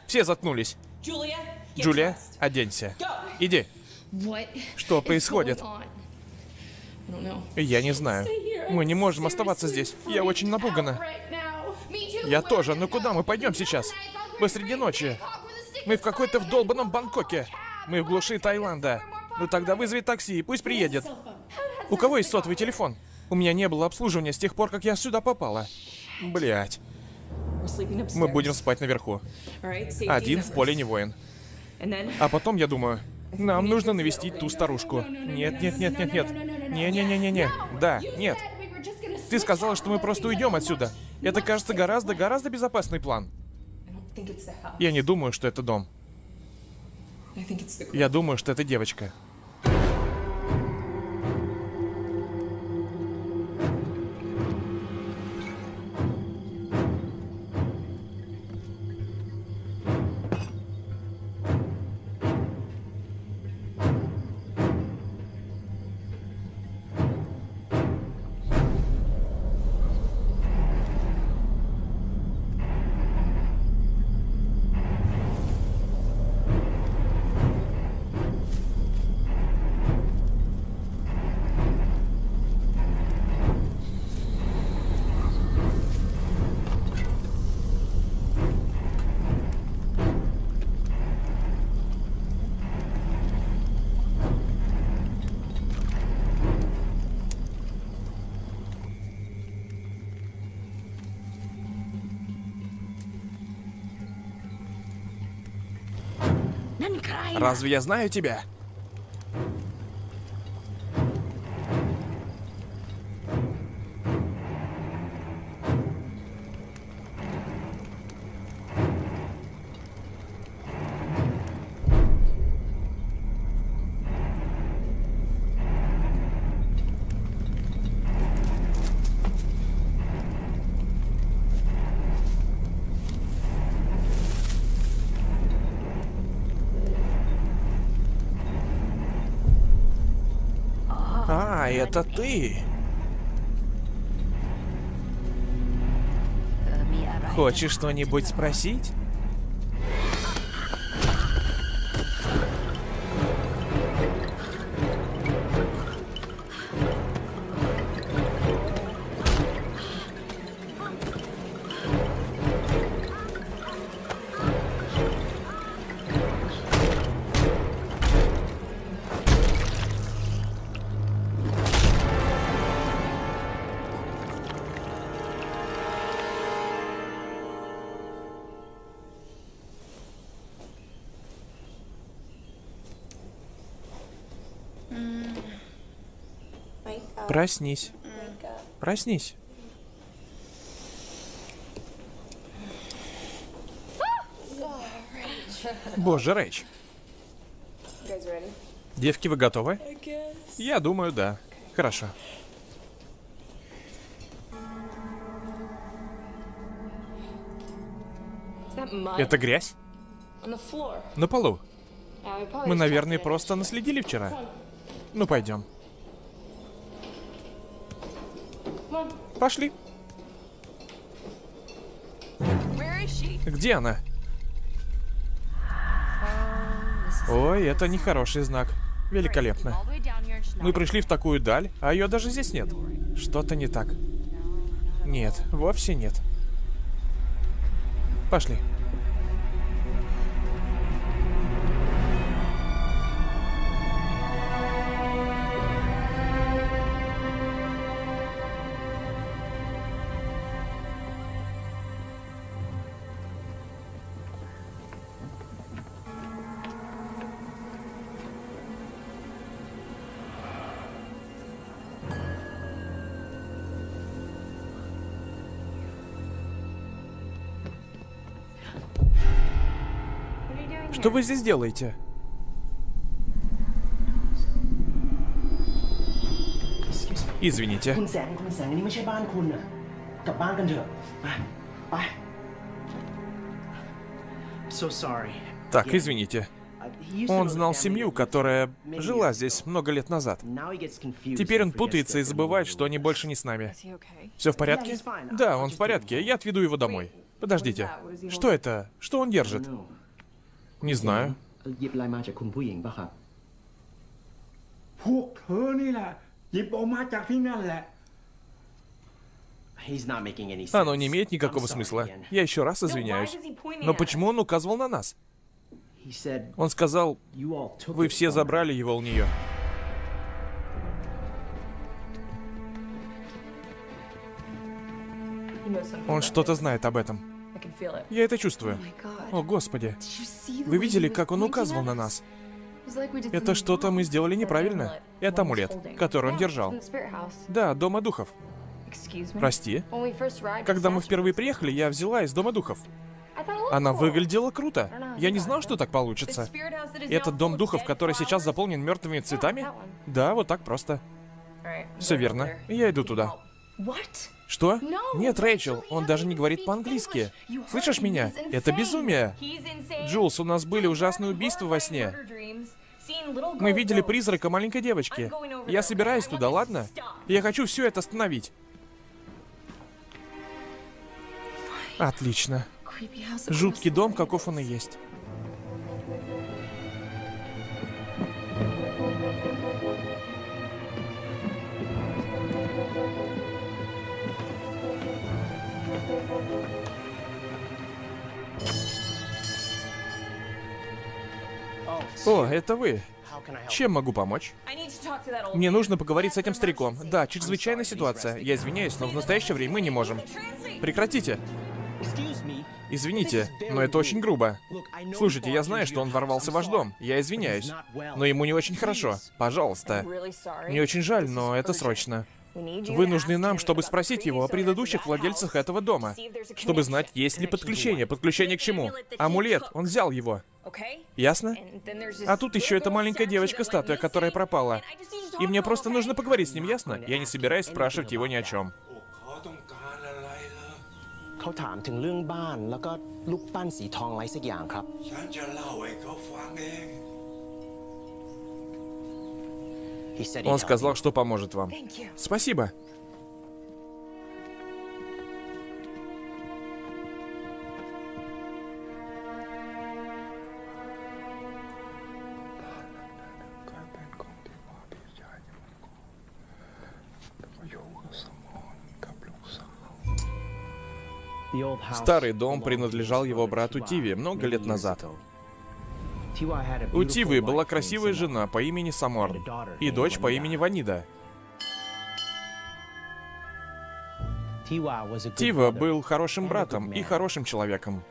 все заткнулись. Джулия, оденься. Иди. Что происходит? Я не знаю. Мы не можем оставаться здесь. Я очень напугана. Я тоже. Но куда мы пойдем сейчас? Посреди ночи. Мы в какой-то вдолбанном Бангкоке. Мы в глуши Таиланда. Ну тогда вызови такси и пусть приедет. У кого есть сотовый телефон? У меня не было обслуживания с тех пор, как я сюда попала. Блять. Мы будем спать наверху. Один в поле не воин. А потом я думаю, нам нужно навестить ту старушку. Нет, нет, нет, нет, нет. Не-не-не-не-не. Да, нет. Ты сказала, что мы просто уйдем отсюда. Это кажется гораздо-гораздо безопасный план. Я не думаю, что это дом. Я думаю, что это девочка. Разве я знаю тебя? А, это ты. Хочешь что-нибудь спросить? Проснись. Проснись. Боже, Рэйч. Девки, вы готовы? Я думаю, да. Хорошо. Это грязь? На полу. Мы, наверное, просто наследили вчера. Ну, пойдем. Пошли. Где она? Ой, это нехороший знак. Великолепно. Мы пришли в такую даль, а ее даже здесь нет. Что-то не так. Нет, вовсе нет. Пошли. Что вы здесь делаете? Извините. Так, извините. Он знал семью, которая жила здесь много лет назад. Теперь он путается и забывает, что они больше не с нами. Все в порядке? Да, он в порядке. Я отведу его домой. Подождите. Что это? Что он держит? Не знаю. หยิบอะไรมาจากคุณผู้หญิงปะครับ พวกเธอนี่แหละ หยิบออกมาจากที่นั่นแหละ He's not making any sense. Оно не имеет никакого I'm sorry смысла. again. Я еще раз извиняюсь. Но почему он указывал на нас? He said, Он сказал, "You all took вы it все from her." забрали его у нее. Он что-то знает об этом. Я это чувствую. О, Господи. Вы видели, как он указывал на нас? Это что-то мы сделали неправильно. Это амулет, который он держал. Да, Дома Духов. Прости. Когда мы впервые приехали, я взяла из Дома Духов. Она выглядела круто. Я не знал, что так получится. Этот Дом Духов, который сейчас заполнен мертвыми цветами? Да, вот так просто. Все верно. Я иду туда. Что? Нет, Рэйчел, он даже не говорит по-английски. Слышишь меня? Это безумие. Джулс, у нас были ужасные убийства во сне. Мы видели призрака маленькой девочки. Я собираюсь туда, ладно? Я хочу все это остановить. Отлично. Жуткий дом, каков он и есть. О, это вы. Чем могу помочь? Мне нужно поговорить с этим стариком. Да, чрезвычайная ситуация. Я извиняюсь, но в настоящее время мы не можем. Прекратите. Извините, но это очень грубо. Слушайте, я знаю, что он ворвался в ваш дом. Я извиняюсь. Но ему не очень хорошо. Пожалуйста. Мне очень жаль, но это срочно. Вы нужны нам, чтобы спросить его о предыдущих владельцах этого дома. Чтобы знать, есть ли подключение. Подключение к чему? Амулет. Он взял его. Ясно? А тут еще эта маленькая девочка-статуя, которая пропала. И мне просто нужно поговорить с ним, ясно? Я не собираюсь спрашивать его ни о чем. Он сказал, что поможет вам. Спасибо. Старый дом принадлежал его брату Тиве много лет назад. У Тивы была красивая жена по имени Саморн и дочь по имени Ванида. Тива был хорошим братом и хорошим человеком.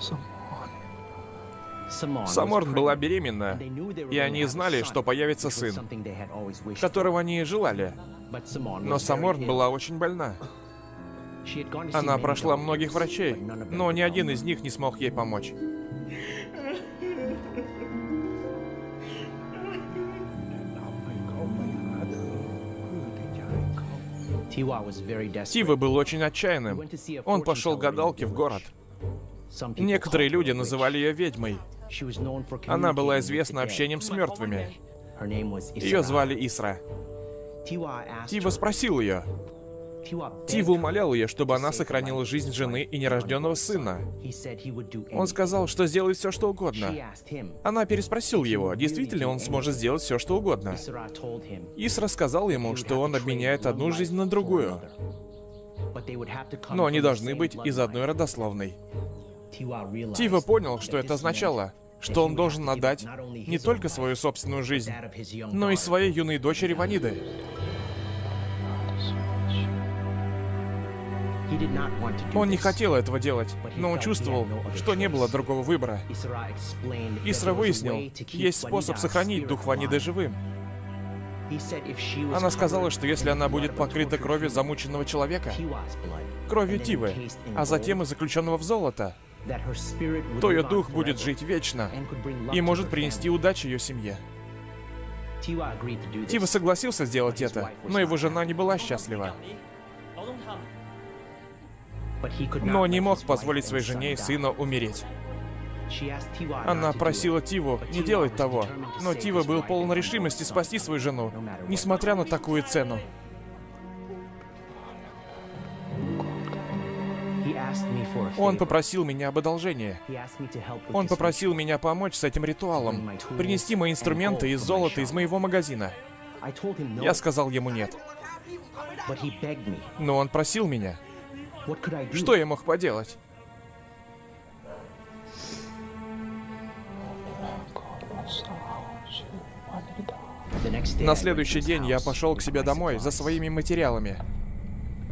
อ้ Саморн была беременна, и они знали, что появится сын, которого они и желали. Но Саморн была очень больна. Она прошла многих врачей, но ни один из них не смог ей помочь. Тива был очень отчаянным. Он пошел к гадалке в город. Некоторые люди называли ее ведьмой. Она была известна общением с мертвыми. Ее звали Исра. Тива спросил ее, Тива умолял ее, чтобы она сохранила жизнь жены и нерожденного сына. Он сказал, что сделает все, что угодно. Она переспросила его, действительно он сможет сделать все, что угодно. Исра сказал ему, что он обменяет одну жизнь на другую. Но они должны быть из одной родословной. Тива понял, что это означало, что он должен отдать не только свою собственную жизнь, но и своей юной дочери Ваниды. Он не хотел этого делать, но он чувствовал, что не было другого выбора. Исра выяснил, есть способ сохранить дух Ваниды живым. Она сказала, что если она будет покрыта кровью замученного человека, кровью Тивы, а затем и заключенного в золото, то ее дух будет жить вечно и может принести удачу ее семье. Тива согласился сделать это, но его жена не была счастлива. Но не мог позволить своей жене и сыну умереть. Она просила Тиву не делать того, но Тива был полон решимости спасти свою жену, несмотря на такую цену. Он попросил меня об одолжении. Он попросил меня помочь с этим ритуалом, принести мои инструменты из золота из моего магазина. Я сказал ему нет. Но он просил меня. Что я мог поделать? На следующий день я пошел к себе домой за своими материалами.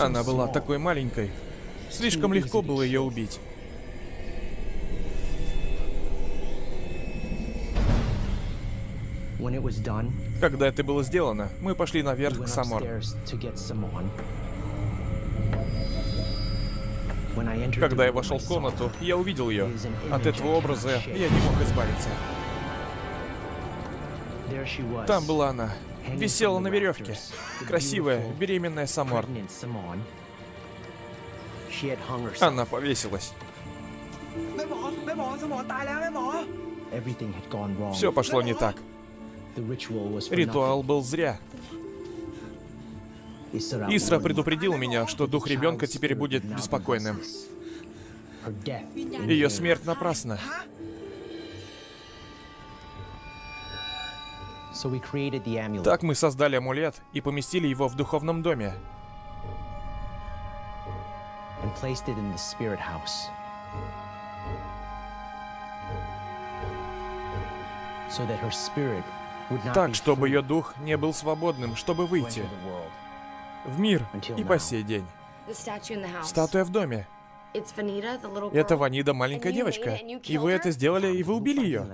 Она была такой маленькой. Слишком легко было ее убить. Когда это было сделано, мы пошли наверх к Самор. Когда я вошел в комнату, я увидел ее. От этого образа я не мог избавиться. Там была она, висела на веревке. Красивая, беременная Самор. Она повесилась. Все пошло не так. Ритуал был зря. Исра предупредил меня, что дух ребенка теперь будет беспокойным. Ее смерть напрасна. Так мы создали амулет и поместили его в духовном доме. Так, чтобы ее дух не был свободным, чтобы выйти в мир и по сей день. Статуя в доме. Это Ванида, маленькая девочка. И вы это сделали, и вы убили ее.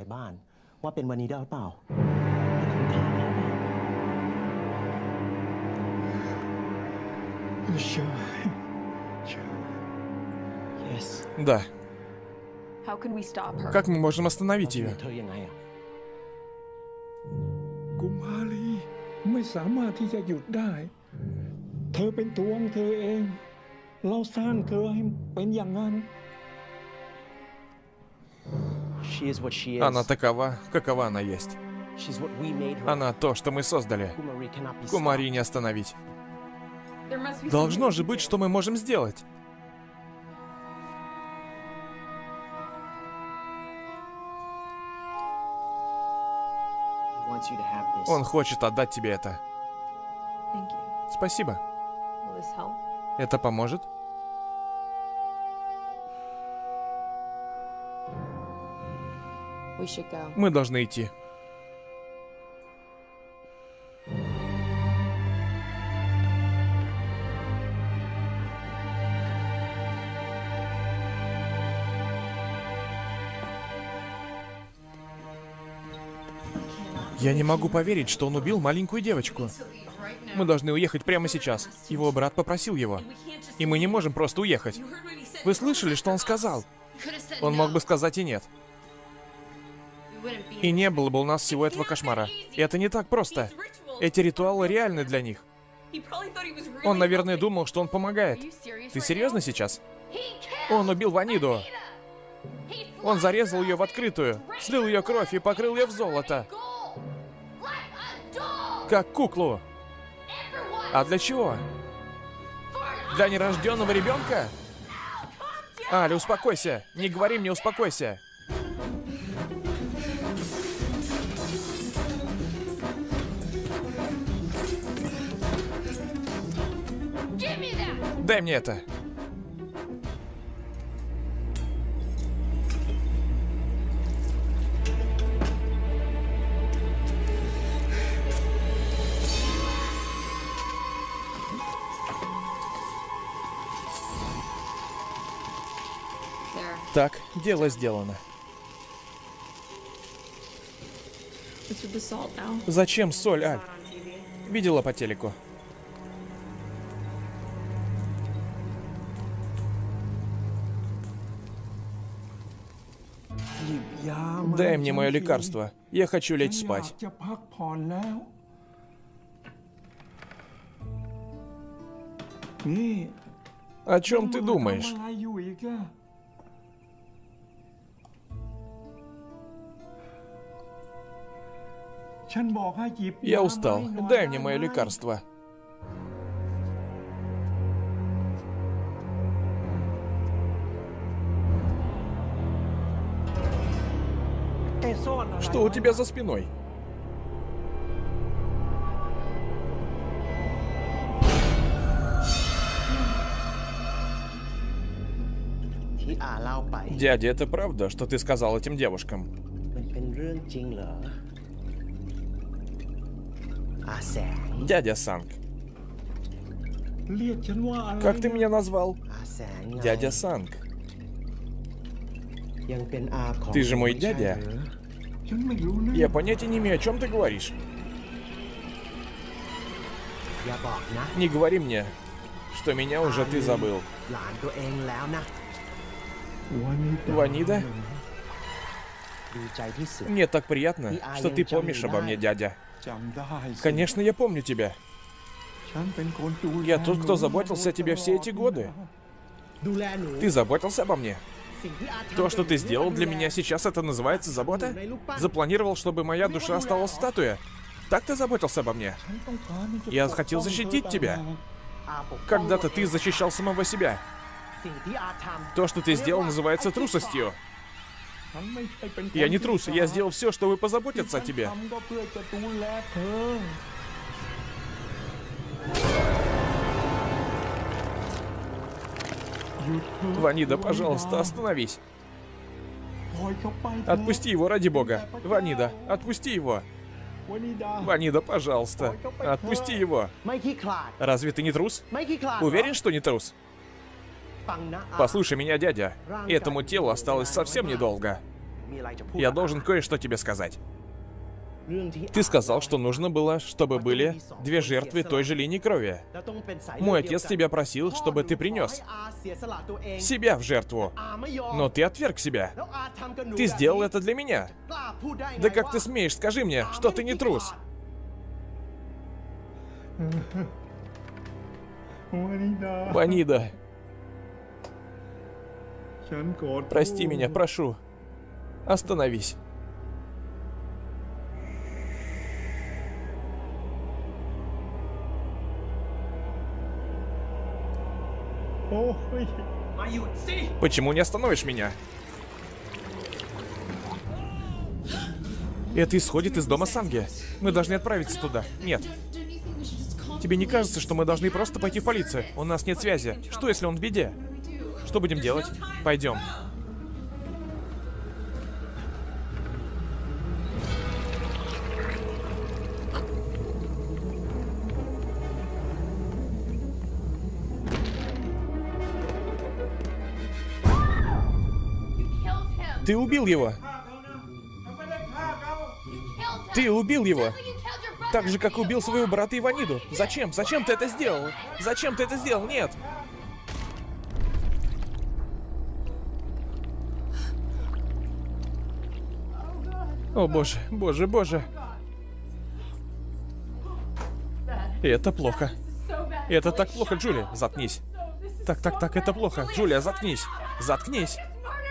Да. Как мы можем остановить ее? Она такова, какова она есть. Она то, что мы создали. Кумари не остановить. Должно же быть, что мы можем сделать. Он хочет отдать тебе это. Спасибо. Это поможет? Мы должны идти. Я не могу поверить, что он убил маленькую девочку. Мы должны уехать прямо сейчас. Его брат попросил его. И мы не можем просто уехать. Вы слышали, что он сказал? Он мог бы сказать и нет. И не было бы у нас всего этого кошмара. И это не так просто. Эти ритуалы реальны для них. Он, наверное, думал, что он помогает. Ты серьезно сейчас? Он убил Ваниду. Он зарезал ее в открытую, слил ее кровь и покрыл ее в золото. Как куклу. А для чего? Для нерожденного ребенка? Аля, успокойся. Не говори мне, успокойся. Дай мне это. Так, дело сделано. Зачем соль, Аль? Видела по телеку. Дай мне мое лекарство. Я хочу лечь спать. О чем ты думаешь? Я устал. Дай мне мое лекарство. Что у тебя за спиной? Дядя, это правда, что ты сказал этим девушкам? Дядя Санг. Как ты меня назвал? Дядя Санг. Ты же мой дядя. Я понятия не имею, о чем ты говоришь. Не говори мне, что меня уже ты забыл. Ванида? Мне так приятно, что ты помнишь обо мне, дядя. Конечно, я помню тебя. Я тот, кто заботился о тебе все эти годы. Ты заботился обо мне? То, что ты сделал для меня сейчас, это называется забота? Запланировал, чтобы моя душа осталась в? Так ты заботился обо мне? Я хотел защитить тебя. Когда-то ты защищал самого себя. То, что ты сделал, называется трусостью. Я не трус, я сделал все, чтобы позаботиться о тебе. Ванида, пожалуйста, остановись. Отпусти его, ради бога. Ванида, отпусти его. Ванида, пожалуйста, отпусти его. Разве ты не трус? Уверен, что не трус? Послушай меня, дядя. Этому телу осталось совсем недолго. Я должен кое-что тебе сказать. Ты сказал, что нужно было, чтобы были две жертвы той же линии крови. Мой отец тебя просил, чтобы ты принес себя в жертву. Но ты отверг себя. Ты сделал это для меня. Да как ты смеешь, скажи мне, что ты не трус. Ванида. Прости меня, прошу. Остановись. Почему не остановишь меня? Это исходит из дома Санги. Мы должны отправиться туда. Нет. Тебе не кажется, что мы должны просто пойти в полицию? У нас нет связи. Что, если он в беде? Что будем делать? Пойдем. Ты убил его. Ты убил его. Так же, как убил своего брата Иваниду. Зачем? Зачем ты это сделал? Зачем ты это сделал? Нет. О боже, боже, боже. Это плохо. Это так плохо, Джулия. Заткнись. Так, так, так, это плохо. Джулия, заткнись. Заткнись.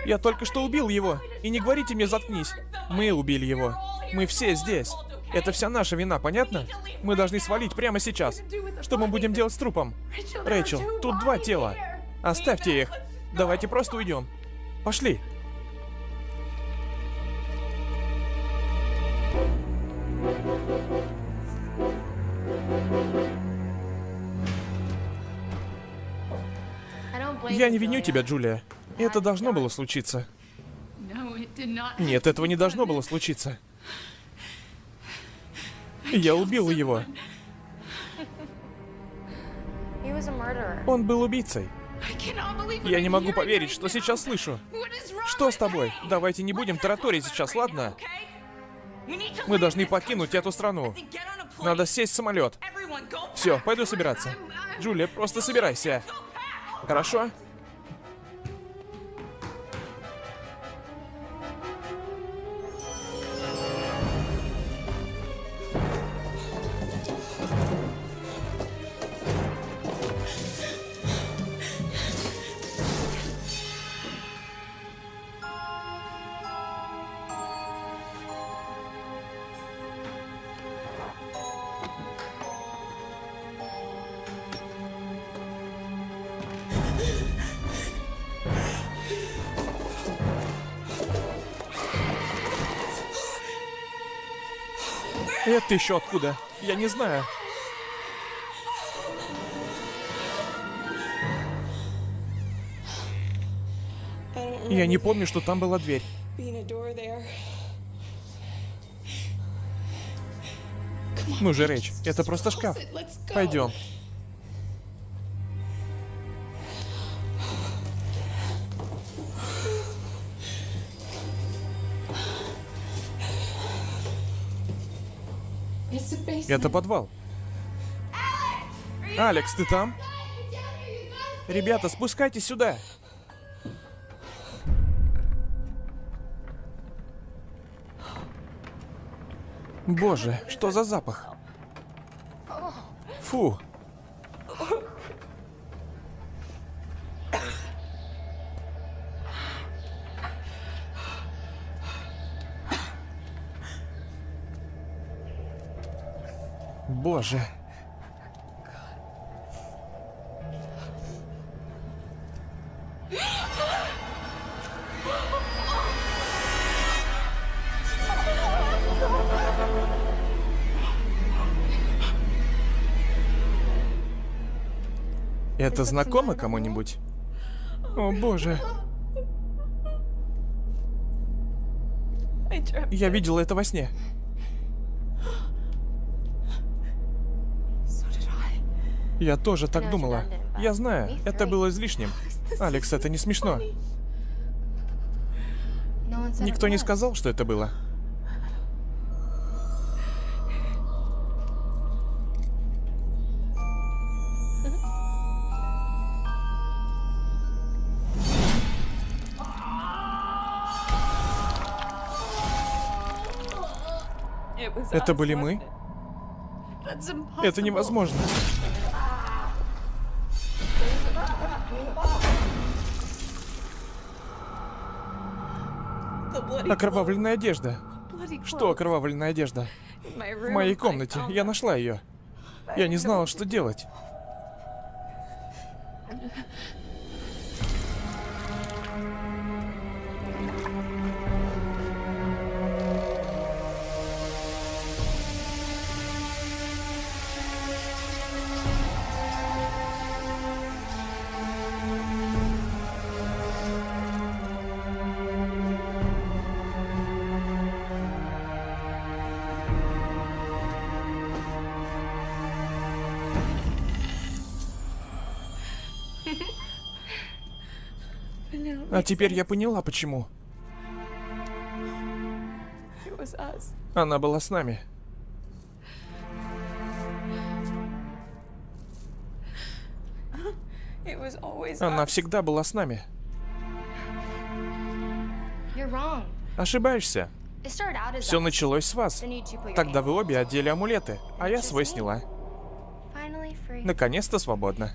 Я только что убил его. И не говорите мне заткнись. Мы убили его. Мы все здесь. Это вся наша вина, понятно? Мы должны свалить прямо сейчас. Что мы будем делать с трупом? Рэйчел, тут два тела. Оставьте их. Давайте просто уйдем. Пошли. Я не виню тебя, Джулия. Это должно было случиться. Нет, этого не должно было случиться. Я убил его. Он был убийцей. Я не могу поверить, что сейчас слышу. Что с тобой? Давайте не будем тараторить сейчас, ладно? Мы должны покинуть эту страну. Надо сесть в самолет. Все, пойду собираться. Джулия, просто собирайся. Хорошо? Еще откуда? Я не знаю. Я не помню, что там была дверь. Ну же, Рэйч, это просто шкаф. Пойдем. Это подвал. Алекс, ты там? Ребята, спускайтесь сюда. Боже, что за запах? Фу. Боже. Это знакомо кому-нибудь? О боже. Я видела это во сне. Я тоже так думала. Я знаю, это было излишним. Алекс, это не смешно. Никто не сказал, что это было. Это были мы? Это невозможно. Окровавленная одежда. Что окровавленная одежда? В моей комнате. Я нашла ее. Я не знала, что делать. Теперь я поняла, почему. Она была с нами. Она всегда была с нами. Ошибаешься. Все началось с вас. Тогда вы обе одели амулеты, а я свой сняла. Наконец-то свободно.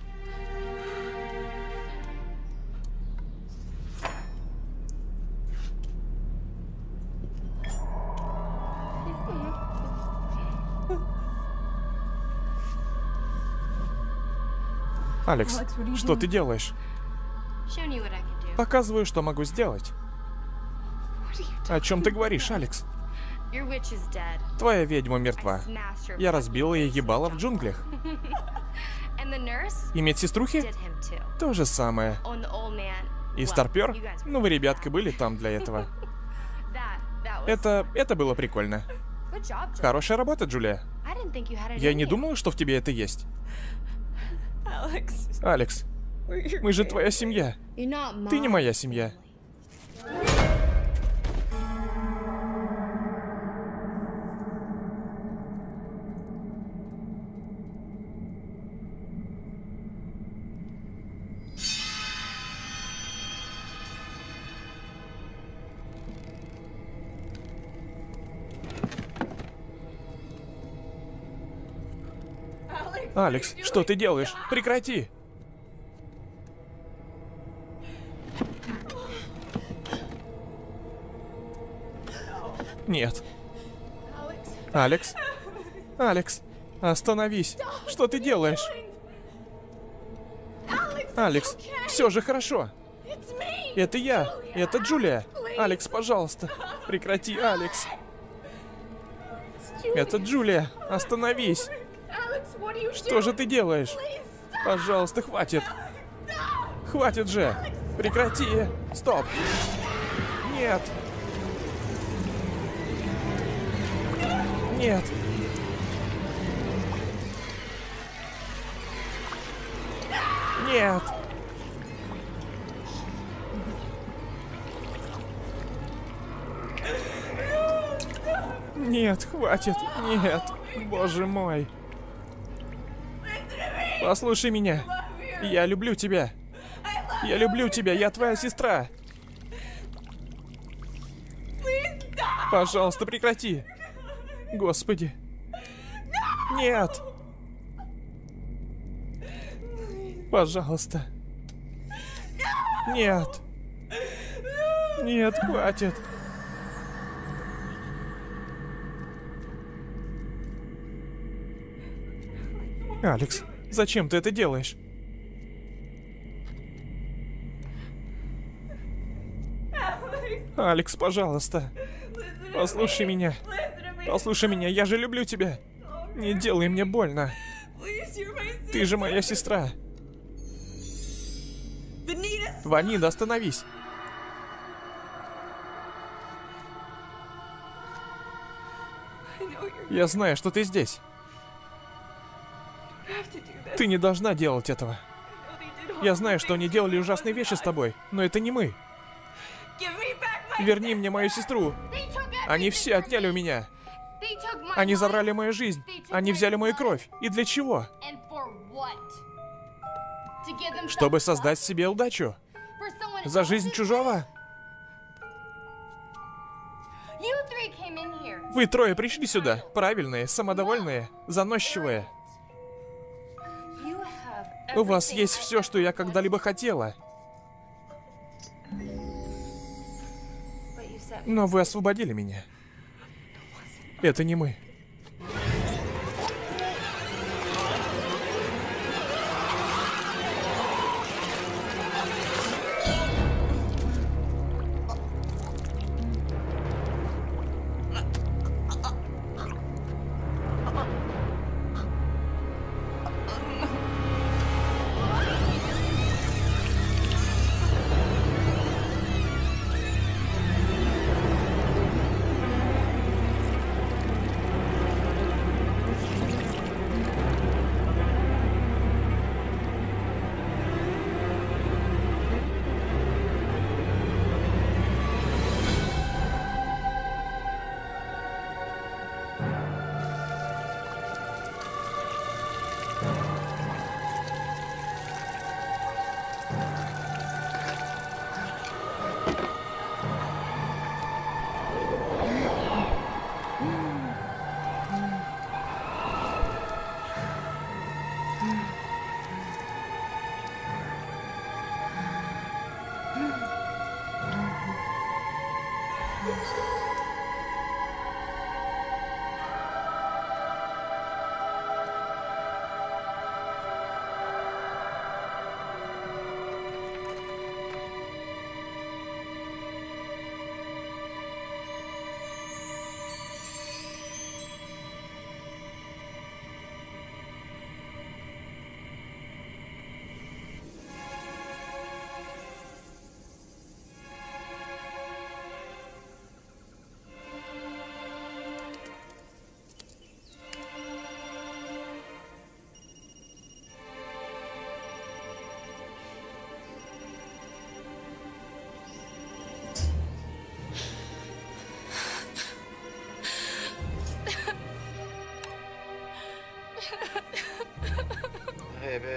Алекс, что ты делаешь? Показываю, что могу сделать. О чем ты говоришь, Алекс? Твоя ведьма мертва. Я разбила ей ебало в джунглях. И медсеструхи? То же самое. И старпер? Ну вы, ребятка, были там для этого. Это... это было прикольно. Хорошая работа, Джулия. Я не думала, что в тебе это есть. Алекс, мы же твоя семья. Ты не моя семья. Алекс, что ты делаешь? Прекрати! Нет. Алекс? Алекс, остановись. Что ты делаешь? Алекс, все же хорошо. Это я. Это Джулия. Алекс, пожалуйста. Прекрати, Алекс. Это Джулия. Остановись. Что же ты делаешь? Пожалуйста, хватит. Хватит же. Прекрати. Стоп. Нет. Нет. Нет. Нет, хватит. Нет. Боже мой. Послушай меня. Я люблю тебя. Я люблю тебя, я твоя сестра. Пожалуйста, прекрати. Господи. Нет. Пожалуйста. Нет. Нет, хватит. Алекс, зачем ты это делаешь? Алекс, пожалуйста. Послушай меня. Послушай меня, я же люблю тебя. Не делай мне больно. Ты же моя сестра. Ванида, остановись. Я знаю, что ты здесь. Ты не должна делать этого. Я знаю, что они делали ужасные вещи с тобой, но это не мы. Верни мне мою сестру. Они все отняли у меня. Они забрали мою жизнь. Они взяли мою кровь. И для чего? Чтобы создать себе удачу. За жизнь чужого? Вы трое пришли сюда. Правильные, самодовольные, заносчивые. У вас есть все, что я когда-либо хотела. Но вы освободили меня. Это не мы.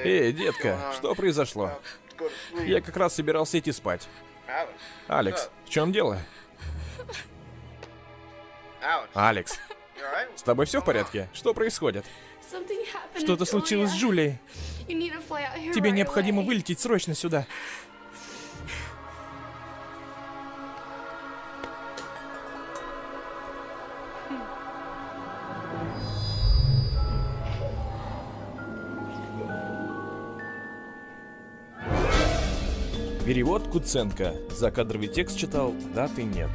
Эй, детка, что произошло? Я как раз собирался идти спать. Алекс, в чем дело? Алекс, с тобой все в порядке? Что происходит? Что-то случилось с Джулией. Тебе необходимо вылететь срочно сюда. Перевод Куценко. Закадровый текст читал, даты нет.